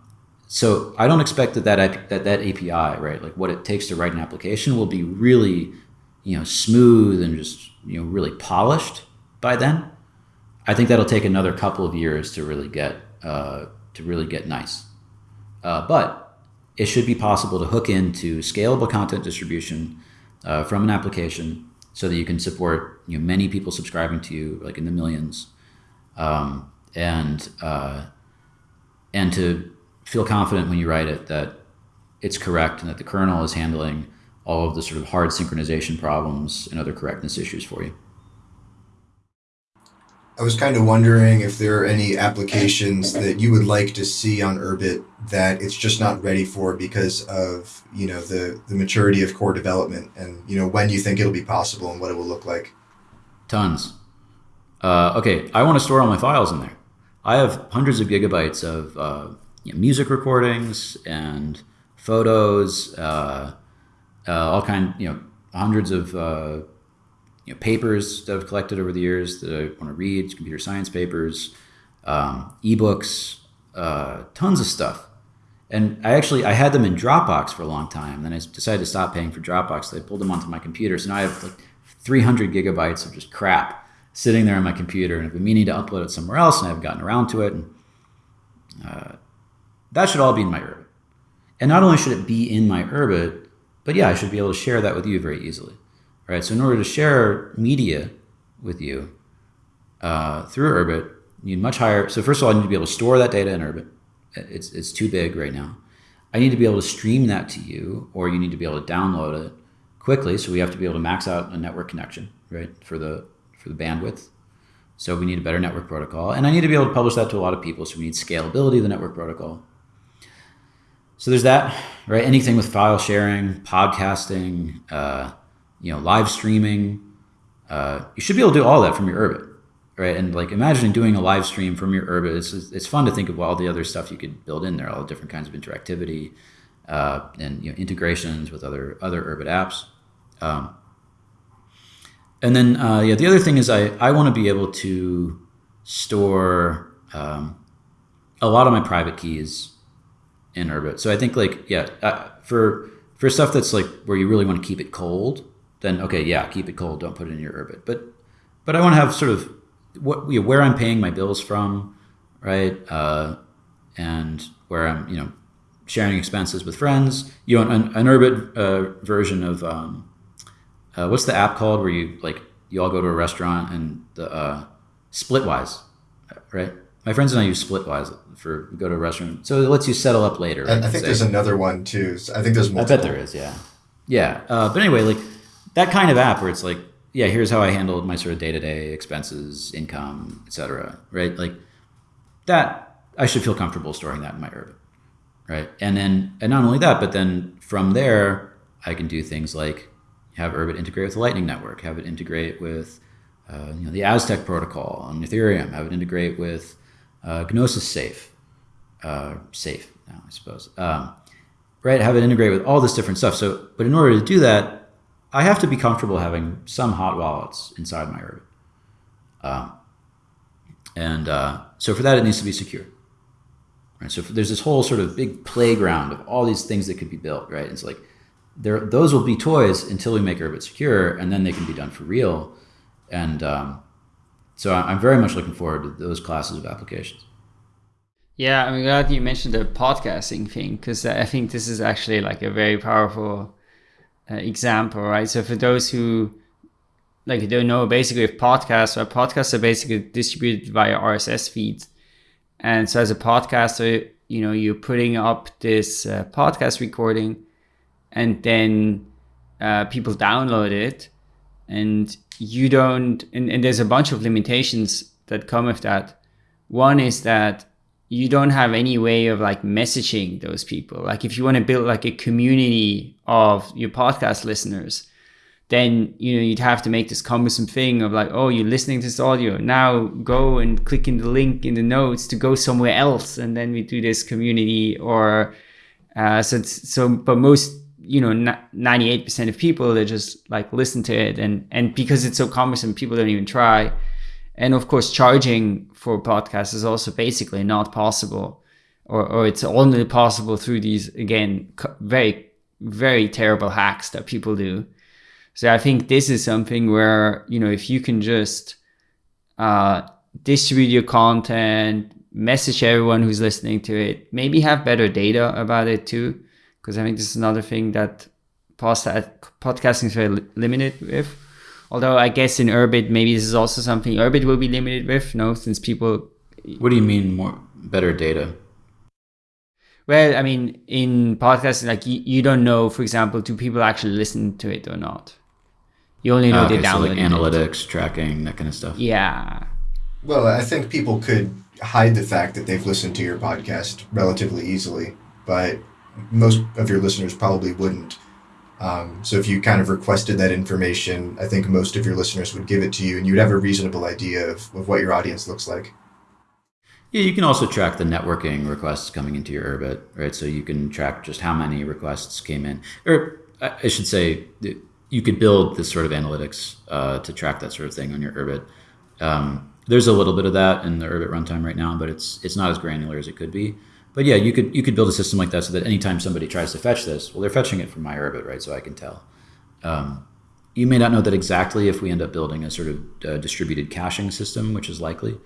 [SPEAKER 2] so I don't expect that that, that that API, right, like what it takes to write an application, will be really, you know, smooth and just you know really polished by then. I think that'll take another couple of years to really get uh, to really get nice. Uh, but it should be possible to hook into scalable content distribution uh, from an application so that you can support you know many people subscribing to you, like in the millions, um, and uh, and to feel confident when you write it that it's correct and that the kernel is handling all of the sort of hard synchronization problems and other correctness issues for you.
[SPEAKER 3] I was kind of wondering if there are any applications that you would like to see on Urbit that it's just not ready for because of you know the the maturity of core development and you know when you think it'll be possible and what it will look like.
[SPEAKER 2] Tons. Uh, okay, I want to store all my files in there. I have hundreds of gigabytes of uh, you know, music recordings and photos, uh, uh, all kind, you know, hundreds of uh, you know, papers that I've collected over the years that I want to read, computer science papers, um, ebooks, uh, tons of stuff. And I actually I had them in Dropbox for a long time. Then I decided to stop paying for Dropbox. So I pulled them onto my computer. So now I have like 300 gigabytes of just crap sitting there on my computer, and I've been meaning to upload it somewhere else, and I haven't gotten around to it. And, uh, that should all be in my Urbit. And not only should it be in my Urbit, but yeah, I should be able to share that with you very easily. Right. So in order to share media with you uh, through Urbit, you need much higher. So first of all, I need to be able to store that data in Urbit. It's, it's too big right now. I need to be able to stream that to you, or you need to be able to download it quickly. So we have to be able to max out a network connection, right, for the for the bandwidth. So we need a better network protocol, and I need to be able to publish that to a lot of people. So we need scalability of the network protocol. So there's that, right? Anything with file sharing, podcasting, uh, you know, live streaming. Uh, you should be able to do all that from your Urbit, right? And like imagining doing a live stream from your Urbit, it's, it's fun to think of all the other stuff you could build in there, all the different kinds of interactivity uh, and you know, integrations with other other Urbit apps. Um, and then uh, yeah, the other thing is I, I want to be able to store um, a lot of my private keys in Urbit. So I think like yeah, uh, for for stuff that's like where you really want to keep it cold, then okay, yeah, keep it cold. Don't put it in your Urbit. But but I want to have sort of what you know, where I'm paying my bills from, right? Uh, and where I'm you know sharing expenses with friends. You know, an, an Urbit uh, version of um, uh, what's the app called where you like you all go to a restaurant and the uh, Splitwise, right? My friends and I use Splitwise for go to a restaurant, so it lets you settle up later.
[SPEAKER 3] Right? I, think there's another one too. I think there's multiple.
[SPEAKER 2] I bet there is. Yeah, yeah. Uh, but anyway, like that kind of app where it's like, yeah, here's how I handled my sort of day to day expenses, income, etc. Right, like that. I should feel comfortable storing that in my Urbit, right? And then, and not only that, but then from there, I can do things like have Urbit integrate with the Lightning Network, have it integrate with uh, you know, the Aztec protocol on Ethereum, have it integrate with uh, Gnosis Safe, uh, Safe now, I suppose. Um, right, have it integrate with all this different stuff. So, but in order to do that, I have to be comfortable having some hot wallets inside my Urbit. Um, and uh, so for that, it needs to be secure. Right. So there's this whole sort of big playground of all these things that could be built. Right. It's like there, those will be toys until we make Urbit secure, and then they can be done for real. And um, so I'm very much looking forward to those classes of applications.
[SPEAKER 1] Yeah, I'm glad you mentioned the podcasting thing because I think this is actually like a very powerful uh, example, right? So for those who like don't know, basically with podcasts, or podcasts are basically distributed via RSS feeds, And so as a podcaster, you know, you're putting up this uh, podcast recording and then uh, people download it and you don't, and, and there's a bunch of limitations that come with that. One is that you don't have any way of like messaging those people. Like if you want to build like a community of your podcast listeners, then you know you'd have to make this cumbersome thing of like, oh, you're listening to this audio. Now go and click in the link in the notes to go somewhere else, and then we do this community. Or uh, so so, but most you know, ninety eight percent of people they just like listen to it, and and because it's so cumbersome, people don't even try. And of course, charging for podcasts is also basically not possible, or, or it's only possible through these, again, very, very terrible hacks that people do. So I think this is something where, you know, if you can just uh, distribute your content, message everyone who's listening to it, maybe have better data about it too. Because I think this is another thing that podcasting is very limited with Although I guess in Urbit, maybe this is also something Urbit will be limited with, no, since people.
[SPEAKER 2] What do you mean more better data?
[SPEAKER 1] Well, I mean, in podcasting, like you, you don't know, for example, do people actually listen to it or not? You only know oh, okay, they download
[SPEAKER 2] so like analytics, it. tracking, that kind of stuff.
[SPEAKER 1] Yeah.
[SPEAKER 3] Well, I think people could hide the fact that they've listened to your podcast relatively easily, but most of your listeners probably wouldn't. Um, so if you kind of requested that information, I think most of your listeners would give it to you and you'd have a reasonable idea of, of what your audience looks like.
[SPEAKER 2] Yeah, you can also track the networking requests coming into your Urbit, right? So you can track just how many requests came in. Or I should say, you could build this sort of analytics uh, to track that sort of thing on your Urbit. Um, there's a little bit of that in the Urbit runtime right now, but it's it's not as granular as it could be but yeah, you could you could build a system like that so that anytime somebody tries to fetch this, well, they're fetching it from my Urbit, right? So I can tell. Um, you may not know that exactly if we end up building a sort of uh, distributed caching system, which is likely.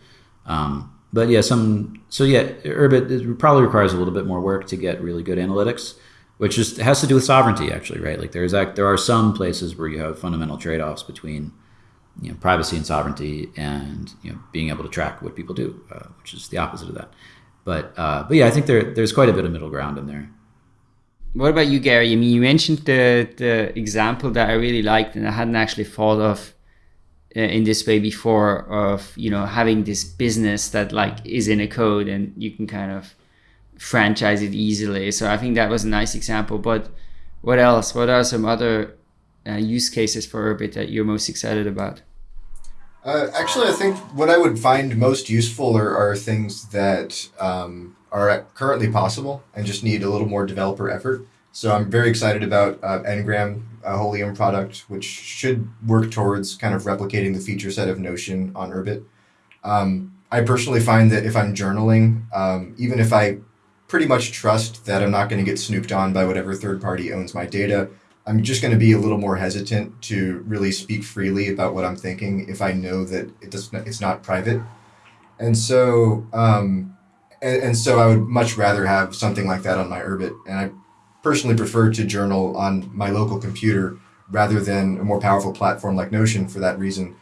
[SPEAKER 2] Um, but yeah, some so yeah, Urbit probably requires a little bit more work to get really good analytics, which just has to do with sovereignty, actually, right? Like there's there are some places where you have fundamental trade-offs between you know, privacy and sovereignty, and you know, being able to track what people do, uh, which is the opposite of that. But uh, but yeah, I think there there's quite a bit of middle ground in there.
[SPEAKER 1] What about you, Gary? I mean, you mentioned the the example that I really liked, and I hadn't actually thought of uh, in this way before. Of you know having this business that like is in a code, and you can kind of franchise it easily. So I think that was a nice example. But what else? What are some other uh, use cases for Urbit that you're most excited about?
[SPEAKER 3] Uh, actually, I think what I would find most useful are, are things that um, are currently possible and just need a little more developer effort. So I'm very excited about uh, Engram, a Holium product, which should work towards kind of replicating the feature set of Notion on Urbit. Um, I personally find that if I'm journaling, um, even if I pretty much trust that I'm not going to get snooped on by whatever third party owns my data, I'm just going to be a little more hesitant to really speak freely about what I'm thinking if I know that it does it's not private. And so, um, and, and so I would much rather have something like that on my Urbit. And I personally prefer to journal on my local computer rather than a more powerful platform like Notion for that reason.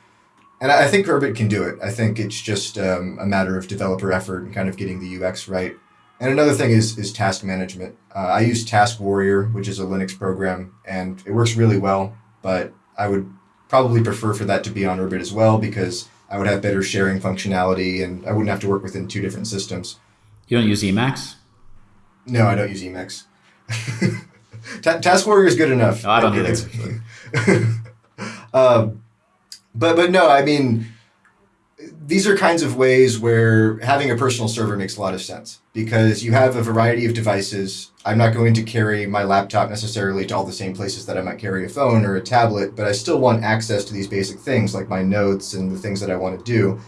[SPEAKER 3] And I think Urbit can do it. I think it's just um, a matter of developer effort and kind of getting the UX right. And another thing is, is task management. Uh, I use Taskwarrior, which is a Linux program, and it works really well, but I would probably prefer for that to be on Urbit as well because I would have better sharing functionality and I wouldn't have to work within two different systems.
[SPEAKER 2] You don't use Emacs?
[SPEAKER 3] No, I don't use Emacs. Taskwarrior is good enough.
[SPEAKER 2] No, I don't either.
[SPEAKER 3] um, but but no, I mean these are kinds of ways where having a personal server makes a lot of sense because you have a variety of devices. I'm not going to carry my laptop necessarily to all the same places that I might carry a phone or a tablet, but I still want access to these basic things like my notes and the things that I want to do.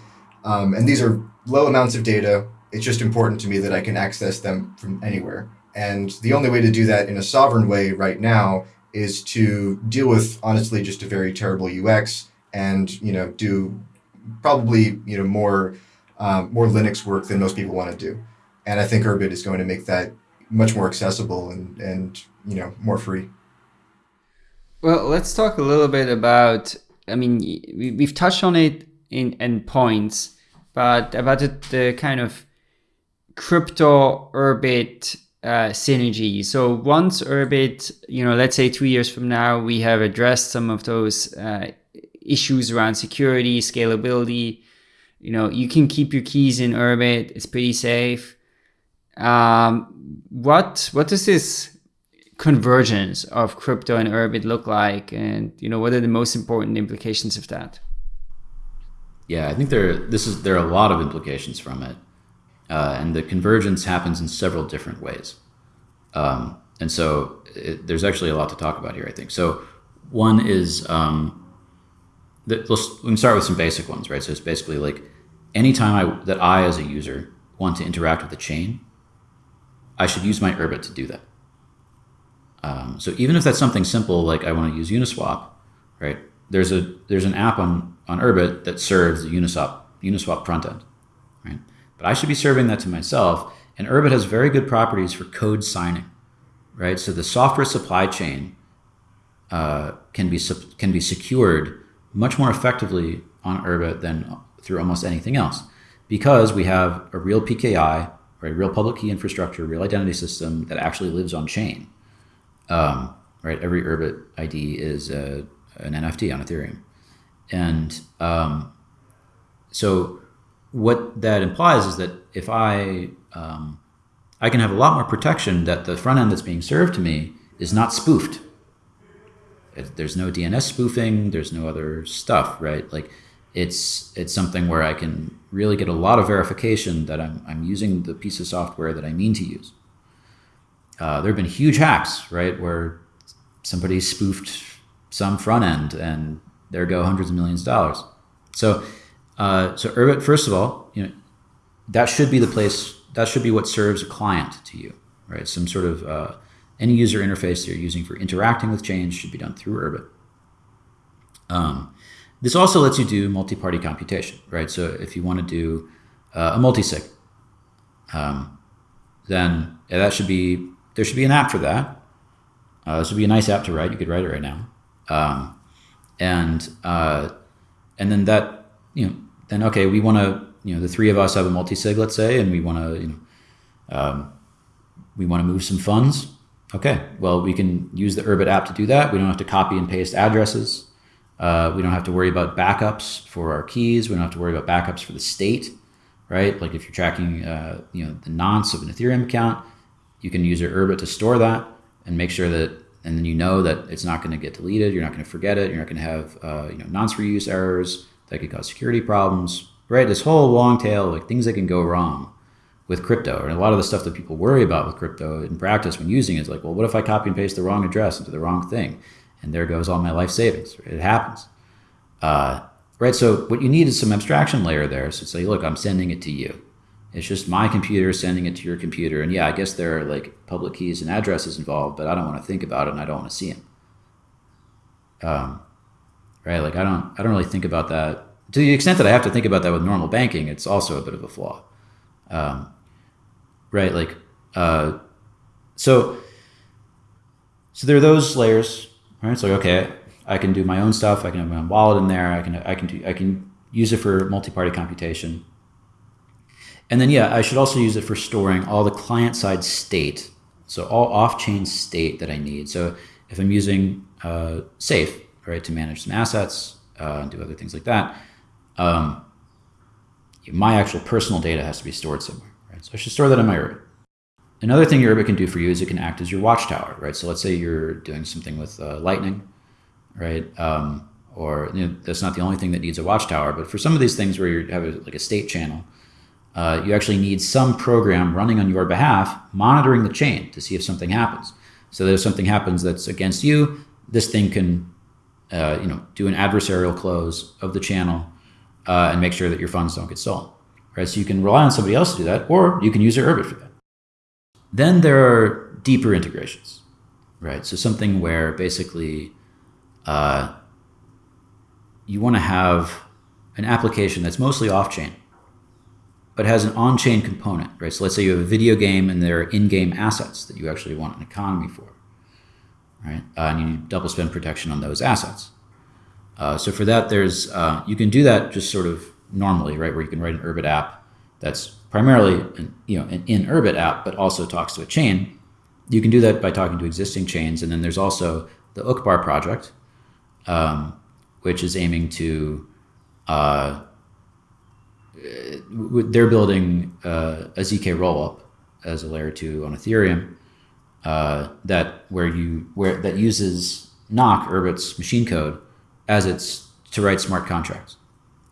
[SPEAKER 3] Um, and these are low amounts of data. It's just important to me that I can access them from anywhere. And the only way to do that in a sovereign way right now is to deal with honestly just a very terrible UX and you know do probably you know more um, more Linux work than most people want to do, and I think Urbit is going to make that much more accessible and and you know more free.
[SPEAKER 1] Well, let's talk a little bit about. I mean, we, we've touched on it in in points, but about the, kind of crypto Urbit uh, synergy. So once Urbit, you know, let's say two years from now, we have addressed some of those uh, issues around security, scalability. You know, you can keep your keys in Urbit. It's pretty safe. Um, what what does this convergence of crypto and Urbit look like, and you know, what are the most important implications of that?
[SPEAKER 2] Yeah, I think there this is there are a lot of implications from it, uh, and the convergence happens in several different ways. Um, and so it, there's actually a lot to talk about here. I think so. One is um, that let's we can start with some basic ones, right? So it's basically like anytime I that I as a user want to interact with the chain, I should use my Urbit to do that. Um, so even if that's something simple like I want to use Uniswap, right? There's a there's an app on on Urbit that serves the Uniswap Uniswap front end, right? But I should be serving that to myself. And Urbit has very good properties for code signing, right? So the software supply chain uh, can be can be secured much more effectively on Urbit than through almost anything else because we have a real PKI or a real public key infrastructure, real identity system that actually lives on chain. Um, right, every Urbit ID is a, an NFT on Ethereum, and um, so what that implies is that if I um, I can have a lot more protection that the front end that's being served to me is not spoofed there's no DNS spoofing. There's no other stuff, right? Like it's it's something where I can really get a lot of verification that I'm I'm using the piece of software that I mean to use. Uh, there have been huge hacks, right, where somebody spoofed some front end, and there go hundreds of millions of dollars. So, uh, so Urbit, first of all, you know, that should be the place. That should be what serves a client to you, right? Some sort of uh, any user interface you're using for interacting with change should be done through Urbit. Um, this also lets you do multi-party computation, right? So if you want to do uh, a multi-sig, um, then that should be there should be an app for that. Uh, this would be a nice app to write. You could write it right now, um, and uh, and then that you know then okay we want to you know the three of us have a multi-sig let's say and we want to you know um, we want to move some funds Okay, well, we can use the Urbit app to do that. We don't have to copy and paste addresses. Uh, we don't have to worry about backups for our keys. We don't have to worry about backups for the state, right? Like if you're tracking, uh, you know, the nonce of an Ethereum account, you can use your Urbit to store that and make sure that, and then you know that it's not going to get deleted. You're not going to forget it. You're not going to have, uh, you know, nonce reuse errors that could cause security problems, right? This whole long tail, like things that can go wrong with crypto. And a lot of the stuff that people worry about with crypto in practice when using it is like, well, what if I copy and paste the wrong address into the wrong thing? And there goes all my life savings. It happens. Uh, right. So what you need is some abstraction layer there. So say, look, I'm sending it to you. It's just my computer sending it to your computer. And yeah, I guess there are like public keys and addresses involved, but I don't want to think about it and I don't want to see them. Um, right. Like I don't, I don't really think about that to the extent that I have to think about that with normal banking. It's also a bit of a flaw. Um, right? Like, uh, so, so there are those layers, right? So, okay, I can do my own stuff. I can have my own wallet in there. I can, I can do, I can use it for multi-party computation. And then, yeah, I should also use it for storing all the client-side state. So all off-chain state that I need. So if I'm using uh, Safe, right, to manage some assets uh, and do other things like that, um, my actual personal data has to be stored somewhere. So I should store that in my Urbit. Another thing your Urbit can do for you is it can act as your watchtower, right? So let's say you're doing something with uh, Lightning, right? Um, or you know, that's not the only thing that needs a watchtower, but for some of these things where you have a, like a state channel, uh, you actually need some program running on your behalf, monitoring the chain to see if something happens. So that if something happens that's against you, this thing can, uh, you know, do an adversarial close of the channel uh, and make sure that your funds don't get stolen right? So you can rely on somebody else to do that, or you can use your Urbit for that. Then there are deeper integrations, right? So something where basically uh, you want to have an application that's mostly off-chain, but has an on-chain component, right? So let's say you have a video game and there are in-game assets that you actually want an economy for, right? Uh, and you need double spend protection on those assets. Uh, so for that, there's uh, you can do that just sort of normally, right? Where you can write an Urbit app that's primarily an, you know an in Urbit app, but also talks to a chain. You can do that by talking to existing chains, and then there's also the Uqbar project, um, which is aiming to. Uh, they're building uh, a zk rollup as a layer two on Ethereum uh, that where you where that uses Nock Urbit's machine code as its to write smart contracts.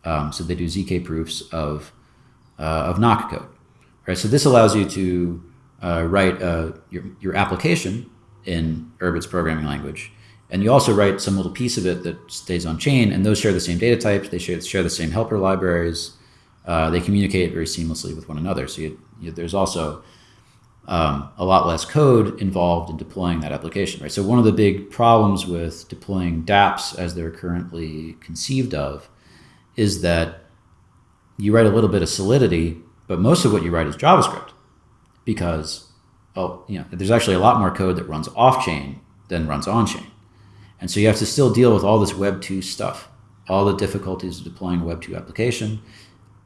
[SPEAKER 2] Um, so they do zk proofs of uh, of Nock code, right? So this allows you to uh, write uh, your your application in Urbit's programming language, and you also write some little piece of it that stays on chain, and those share the same data types. They share share the same helper libraries. Uh, they communicate very seamlessly with one another. So you, you, there's also um, a lot less code involved in deploying that application, right? So one of the big problems with deploying dApps as they're currently conceived of is that you write a little bit of Solidity, but most of what you write is JavaScript because, oh, you know, there's actually a lot more code that runs off chain than runs on chain. And so you have to still deal with all this Web 2 stuff, all the difficulties of deploying a Web 2 application,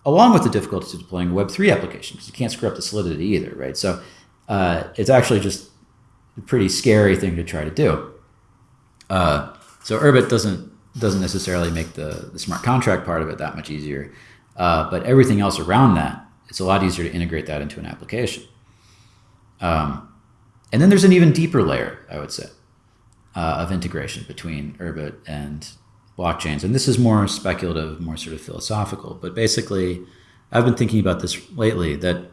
[SPEAKER 2] along with the difficulties of deploying a Web 3 application because you can't screw up the Solidity either, right? So uh, it's actually just a pretty scary thing to try to do. Uh, so Urbit doesn't doesn't necessarily make the, the smart contract part of it that much easier, uh, but everything else around that, it's a lot easier to integrate that into an application. Um, and then there's an even deeper layer, I would say, uh, of integration between Urbit and blockchains. And this is more speculative, more sort of philosophical. But basically, I've been thinking about this lately that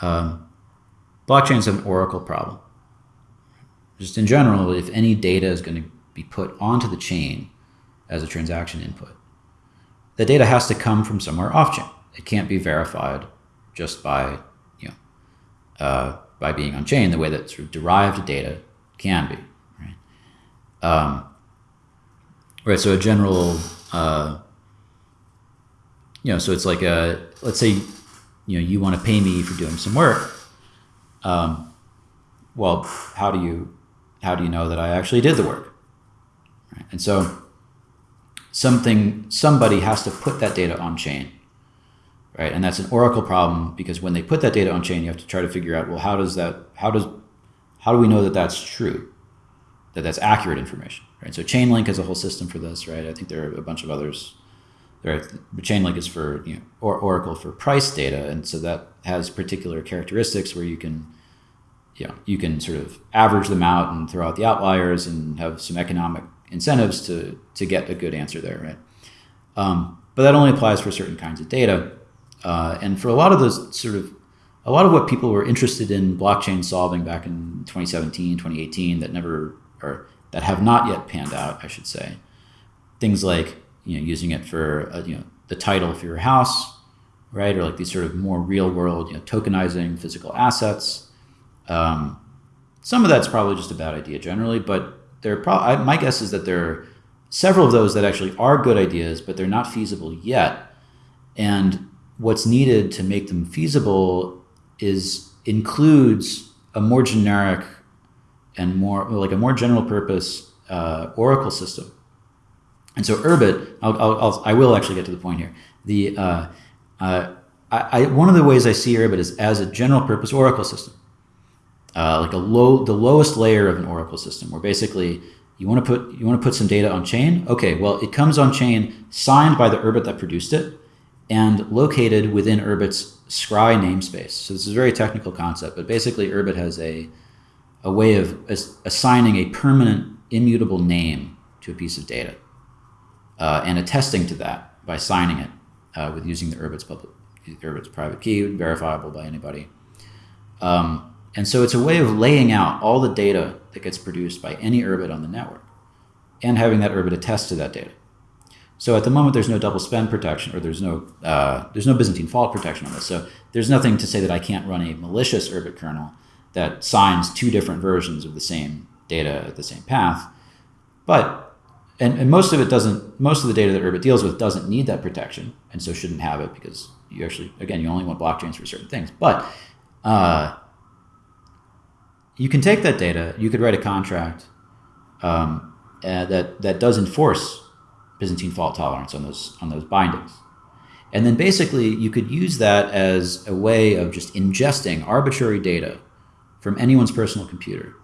[SPEAKER 2] um, blockchains have an oracle problem. Just in general, if any data is going to be put onto the chain as a transaction input, the data has to come from somewhere off chain. It can't be verified just by you know uh, by being on chain the way that sort of derived data can be. Right. Um, right. So a general uh, you know, so it's like a let's say you know you want to pay me for doing some work um, well, how do you how do you know that I actually did the work? Right? And so something somebody has to put that data on chain, right? And that's an Oracle problem because when they put that data on chain, you have to try to figure out well how does that how does how do we know that that's true, that that's accurate information, right? So Chainlink is a whole system for this, right? I think there are a bunch of others. There, are, Chainlink is for you know, or Oracle for price data, and so that has particular characteristics where you can you know, you can sort of average them out and throw out the outliers and have some economic incentives to to get a good answer there, right? Um, but that only applies for certain kinds of data, uh, and for a lot of those sort of a lot of what people were interested in blockchain solving back in 2017, 2018 that never or that have not yet panned out, I should say. Things like you know using it for uh, you know the title for your house, right, or like these sort of more real world you know tokenizing physical assets. Um, some of that's probably just a bad idea generally, but there pro- my guess is that there are several of those that actually are good ideas, but they're not feasible yet. And what's needed to make them feasible is includes a more generic and more like a more general purpose uh, Oracle system. And so Urbit, I'll, I'll, I will actually get to the point here. The uh, uh, I, I, one of the ways I see Urbit is as a general purpose Oracle system uh, like a low, the lowest layer of an Oracle system, where basically you want to put you want to put some data on chain. Okay, well it comes on chain, signed by the Urbit that produced it, and located within Urbit's Scry namespace. So this is a very technical concept, but basically Urbit has a a way of assigning a permanent, immutable name to a piece of data, uh, and attesting to that by signing it uh, with using the Urbit's public, Urbit's private key, verifiable by anybody. Um, and so it's a way of laying out all the data that gets produced by any Urbit on the network and having that Urbit attest to that data. So at the moment, there's no double spend protection or there's no, uh, there's no Byzantine fault protection on this. So there's nothing to say that I can't run a malicious Urbit kernel that signs two different versions of the same data at the same path. But, and, and most of it doesn't, most of the data that Urbit deals with doesn't need that protection and so shouldn't have it because you actually, again, you only want blockchains for certain things. But uh, you can take that data, you could write a contract um, uh, that, that does enforce Byzantine fault tolerance on those, on those bindings. And then basically you could use that as a way of just ingesting arbitrary data from anyone's personal computer.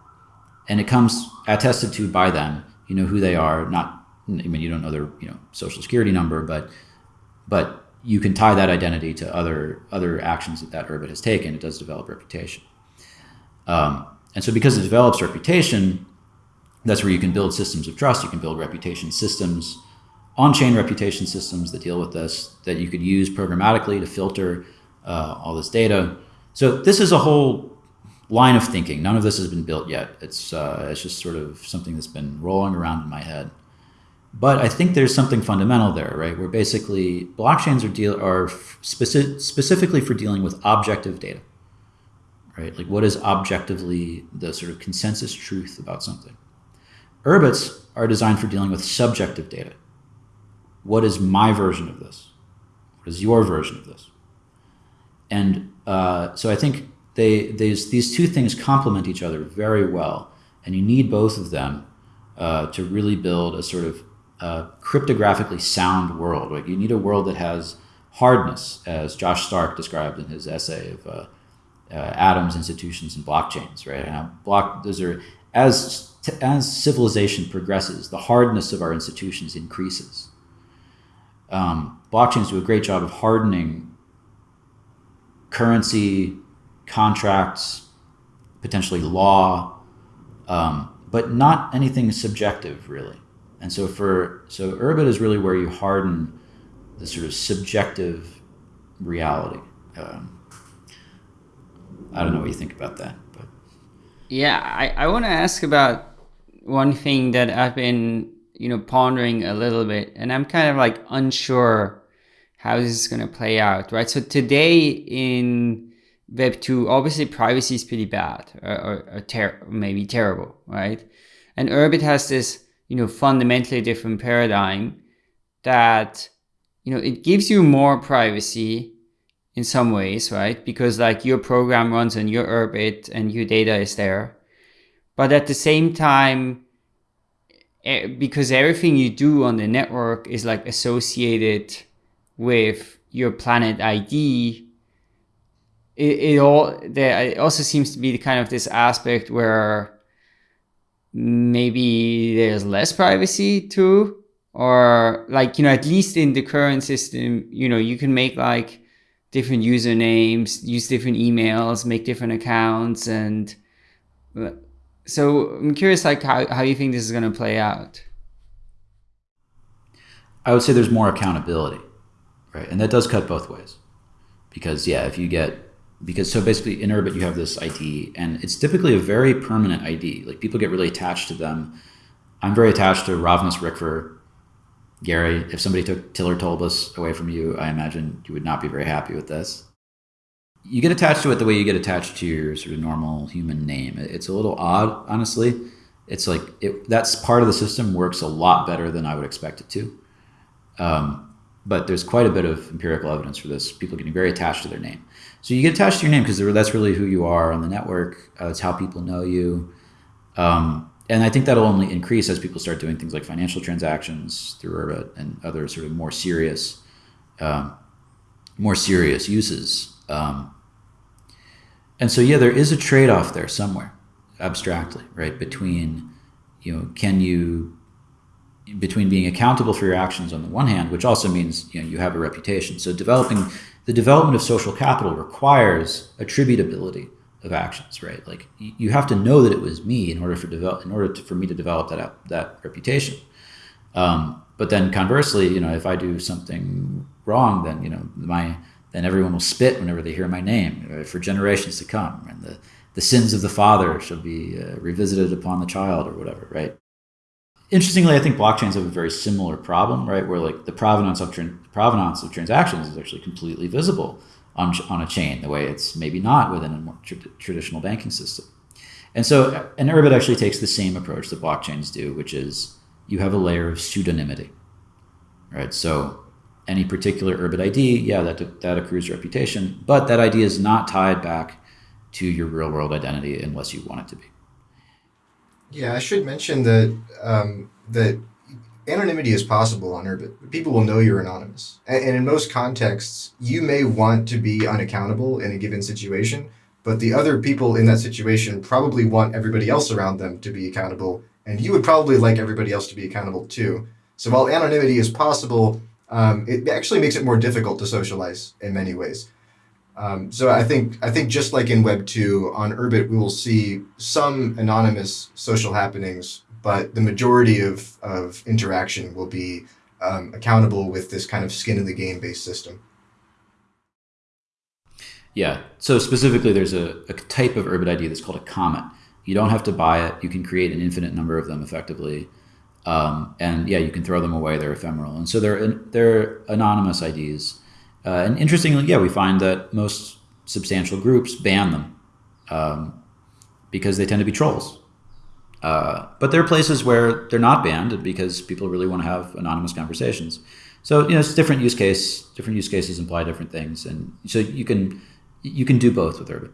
[SPEAKER 2] And it comes attested to by them. You know who they are, not I mean you don't know their, you know, social security number, but but you can tie that identity to other other actions that that Urbit has taken. It does develop reputation. Um, and so because it develops reputation, that's where you can build systems of trust. You can build reputation systems on-chain reputation systems that deal with this that you could use programmatically to filter uh, all this data. So this is a whole line of thinking. None of this has been built yet. It's uh, it's just sort of something that's been rolling around in my head. But I think there's something fundamental there, right? Where basically blockchains are deal are speci specifically for dealing with objective data, right? Like what is objectively the sort of consensus truth about something. Urbits are designed for dealing with subjective data what is my version of this? What is your version of this? And uh, so I think they, these two things complement each other very well. And you need both of them uh, to really build a sort of uh, cryptographically sound world. Like you need a world that has hardness, as Josh Stark described in his essay of uh, uh, atoms, institutions, and blockchains. Right? And block those are as as civilization progresses, the hardness of our institutions increases um, blockchains do a great job of hardening currency, contracts, potentially law, um, but not anything subjective really. And so for so Urbit is really where you harden the sort of subjective reality. Um, I don't know what you think about that, but
[SPEAKER 1] yeah, I, I want to ask about one thing that I've been you know, pondering a little bit and I'm kind of like unsure how this is going to play out, right? So today in Web 2, obviously privacy is pretty bad or, or, or ter maybe terrible, right? And Urbit has this, you know, fundamentally different paradigm that, you know, it gives you more privacy in some ways, right? Because like your program runs on your Urbit and your data is there. But at the same time, because everything you do on the network is like associated with your planet ID. It, it all there it also seems to be the kind of this aspect where maybe there's less privacy too or like you know at least in the current system you know you can make like different usernames use different emails make different accounts and so I'm curious, like how, how you think this is going to play out.
[SPEAKER 2] I would say there's more accountability, right? And that does cut both ways, because yeah, if you get because so basically in Urbit you have this ID, and it's typically a very permanent ID. Like people get really attached to them. I'm very attached to Rovnys Ricfer. Gary, if somebody took Tiller Tolbus away from you, I imagine you would not be very happy with this you get attached to it the way you get attached to your sort of normal human name. It's a little odd, honestly. It's like it, that's part of the system works a lot better than I would expect it to. Um, but there's quite a bit of empirical evidence for this. People getting very attached to their name. So you get attached to your name because that's really who you are on the network. Uh, it's how people know you. Um, and I think that'll only increase as people start doing things like financial transactions through Urbit and other sort of more serious, um, more serious uses. Um, and so, yeah, there is a trade off there somewhere, abstractly, right? Between, you know, can you, between being accountable for your actions on the one hand, which also means, you know, you have a reputation. So, developing the development of social capital requires attributability of actions, right? Like you have to know that it was me in order for develop, in order to, for me to develop that that reputation. Um, but then conversely, you know, if I do something wrong, then you know my then everyone will spit whenever they hear my name uh, for generations to come. And the, the sins of the father shall be uh, revisited upon the child or whatever, right? Interestingly, I think blockchains have a very similar problem, right? Where like the provenance of, provenance of transactions is actually completely visible on, on a chain, the way it's maybe not within a more tra traditional banking system. And so an Urbit actually takes the same approach that blockchains do, which is you have a layer of pseudonymity, right? So any particular Urbit ID, yeah, that, that accrues reputation, but that ID is not tied back to your real world identity unless you want it to be.
[SPEAKER 3] Yeah, I should mention that um, that anonymity is possible on Urbit. People will know you're anonymous. And, in most contexts, you may want to be unaccountable in a given situation, but the other people in that situation probably want everybody else around them to be accountable, and you would probably like everybody else to be accountable too. So while anonymity is possible, um, it actually makes it more difficult to socialize in many ways. Um, so I think I think just like in Web two on Urbit, we will see some anonymous social happenings, but the majority of of interaction will be um, accountable with this kind of skin in the game based system.
[SPEAKER 2] Yeah. So specifically, there's a, a type of Urbit ID that's called a comet. You don't have to buy it. You can create an infinite number of them effectively. Um, and yeah, you can throw them away. They're ephemeral, and so they're they're anonymous IDs. Uh, and interestingly, yeah, we find that most substantial groups ban them um, because they tend to be trolls. Uh, but there are places where they're not banned because people really want to have anonymous conversations. So you know, it's different use case. Different use cases imply different things, and so you can you can do both with Urbit.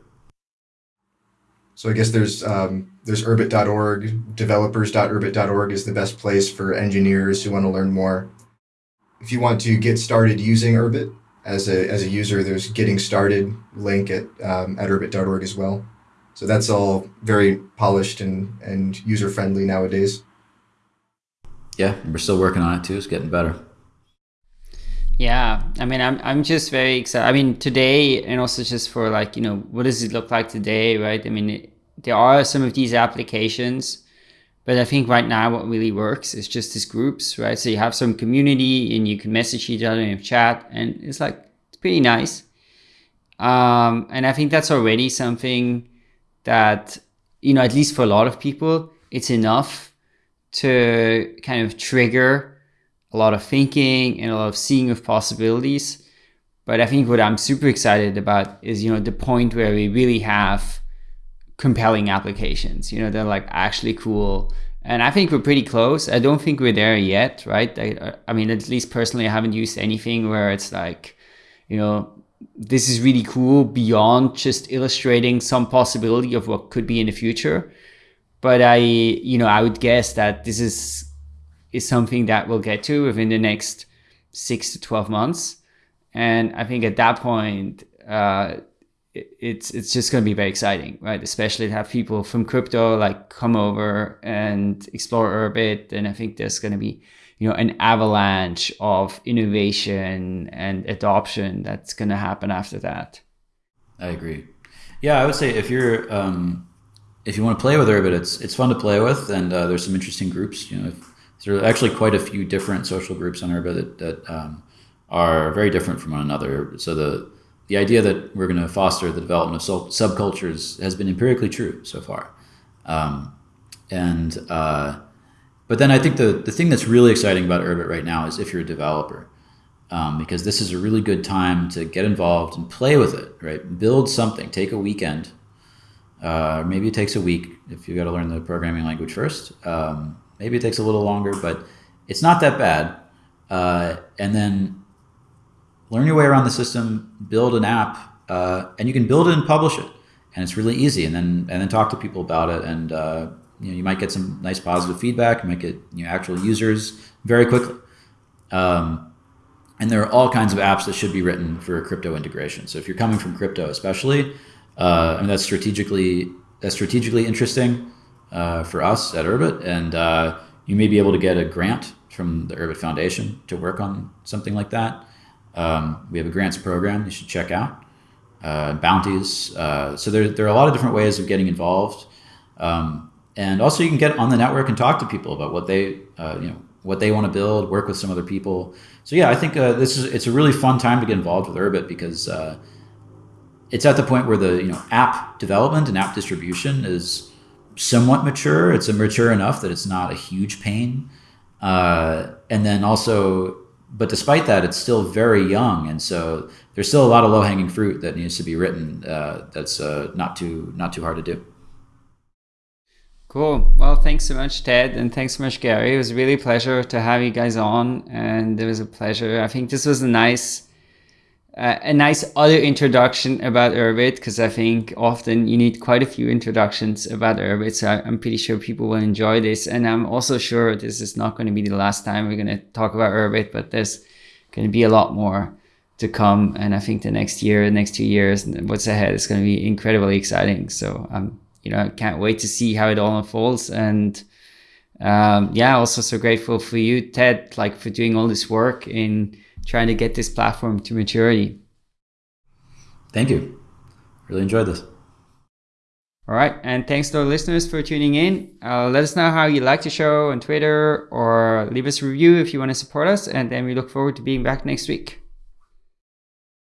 [SPEAKER 3] So I guess there's um, there's urbit.org, developers.urbit.org is the best place for engineers who want to learn more. If you want to get started using Urbit as a, as a user, there's getting started link at, um, at urbit.org as well. So that's all very polished and, and user friendly nowadays.
[SPEAKER 2] Yeah, we're still working on it too. It's getting better.
[SPEAKER 1] Yeah, I mean, I'm I'm just very excited. I mean, today and also just for like you know, what does it look like today, right? I mean, it, there are some of these applications, but I think right now what really works is just these groups, right? So you have some community and you can message each other in chat, and it's like it's pretty nice. Um, and I think that's already something that you know, at least for a lot of people, it's enough to kind of trigger a lot of thinking and a lot of seeing of possibilities. But I think what I'm super excited about is, you know, the point where we really have compelling applications, you know, they're like actually cool. And I think we're pretty close. I don't think we're there yet, right? I, I mean, at least personally, I haven't used anything where it's like, you know, this is really cool beyond just illustrating some possibility of what could be in the future. But I, you know, I would guess that this is is something that we'll get to within the next six to 12 months. And I think at that point, uh, it's it's just going to be very exciting, right? Especially to have people from crypto like come over and explore Urbit, and I think there's going to be you know an avalanche of innovation and adoption that's going to happen after that.
[SPEAKER 2] I agree. Yeah, I would say if you're um, if you want to play with Urbit, it's it's fun to play with, and uh, there's some interesting groups. You know, there are actually quite a few different social groups on Urbit that, that um, are very different from one another. So the the idea that we're going to foster the development of subcultures has been empirically true so far. Um, and uh, but then I think the the thing that's really exciting about Urbit right now is if you're a developer, um, because this is a really good time to get involved and play with it. Right, build something. Take a weekend. Uh, maybe it takes a week if you've got to learn the programming language first. Um, Maybe it takes a little longer, but it's not that bad. Uh, and then learn your way around the system, build an app, uh, and you can build it and publish it. And it's really easy. And then and then talk to people about it. And uh, you know you might get some nice positive feedback. You might get you know, actual users very quickly. Um, and there are all kinds of apps that should be written for crypto integration. So if you're coming from crypto, especially, uh, I mean that's strategically that's strategically interesting uh, for us at Urbit, and uh, you may be able to get a grant from the Urbit Foundation to work on something like that. Um, we have a grants program you should check out. Uh, bounties. Uh, so there, there are a lot of different ways of getting involved. Um, and also you can get on the network and talk to people about what they, uh, you know, what they want to build, work with some other people. So yeah, I think uh, this is, it's a really fun time to get involved with Urbit because it's at the point where the, you know, app development and app distribution is, somewhat mature. It's mature enough that it's not a huge pain. Uh, and then also, but despite that, it's still very young, and so there's still a lot of low hanging fruit that needs to be written. Uh, that's uh, not too not too hard to do.
[SPEAKER 1] Cool. Well, thanks so much, Ted, and thanks so much, Gary. It was really a pleasure to have you guys on, and it was a pleasure. I think this was a nice uh, a nice other introduction about Urbit because I think often you need quite a few introductions about Urbit. So I'm pretty sure people will enjoy this. And I'm also sure this is not going to be the last time we're going to talk about Urbit, but there's going to be a lot more to come. And I think the next year, the next two years, and what's ahead is going to be incredibly exciting. So I'm, you know, can't wait to see how it all unfolds. And um, yeah, also so grateful for you, Ted, like for doing all this work in trying to get this platform to maturity.
[SPEAKER 2] Thank you. Really enjoyed this.
[SPEAKER 1] All right. And thanks to our listeners for tuning in. Uh, let us know how you like the show on Twitter or leave us a review if you want to support us. And then we look forward to being back next week.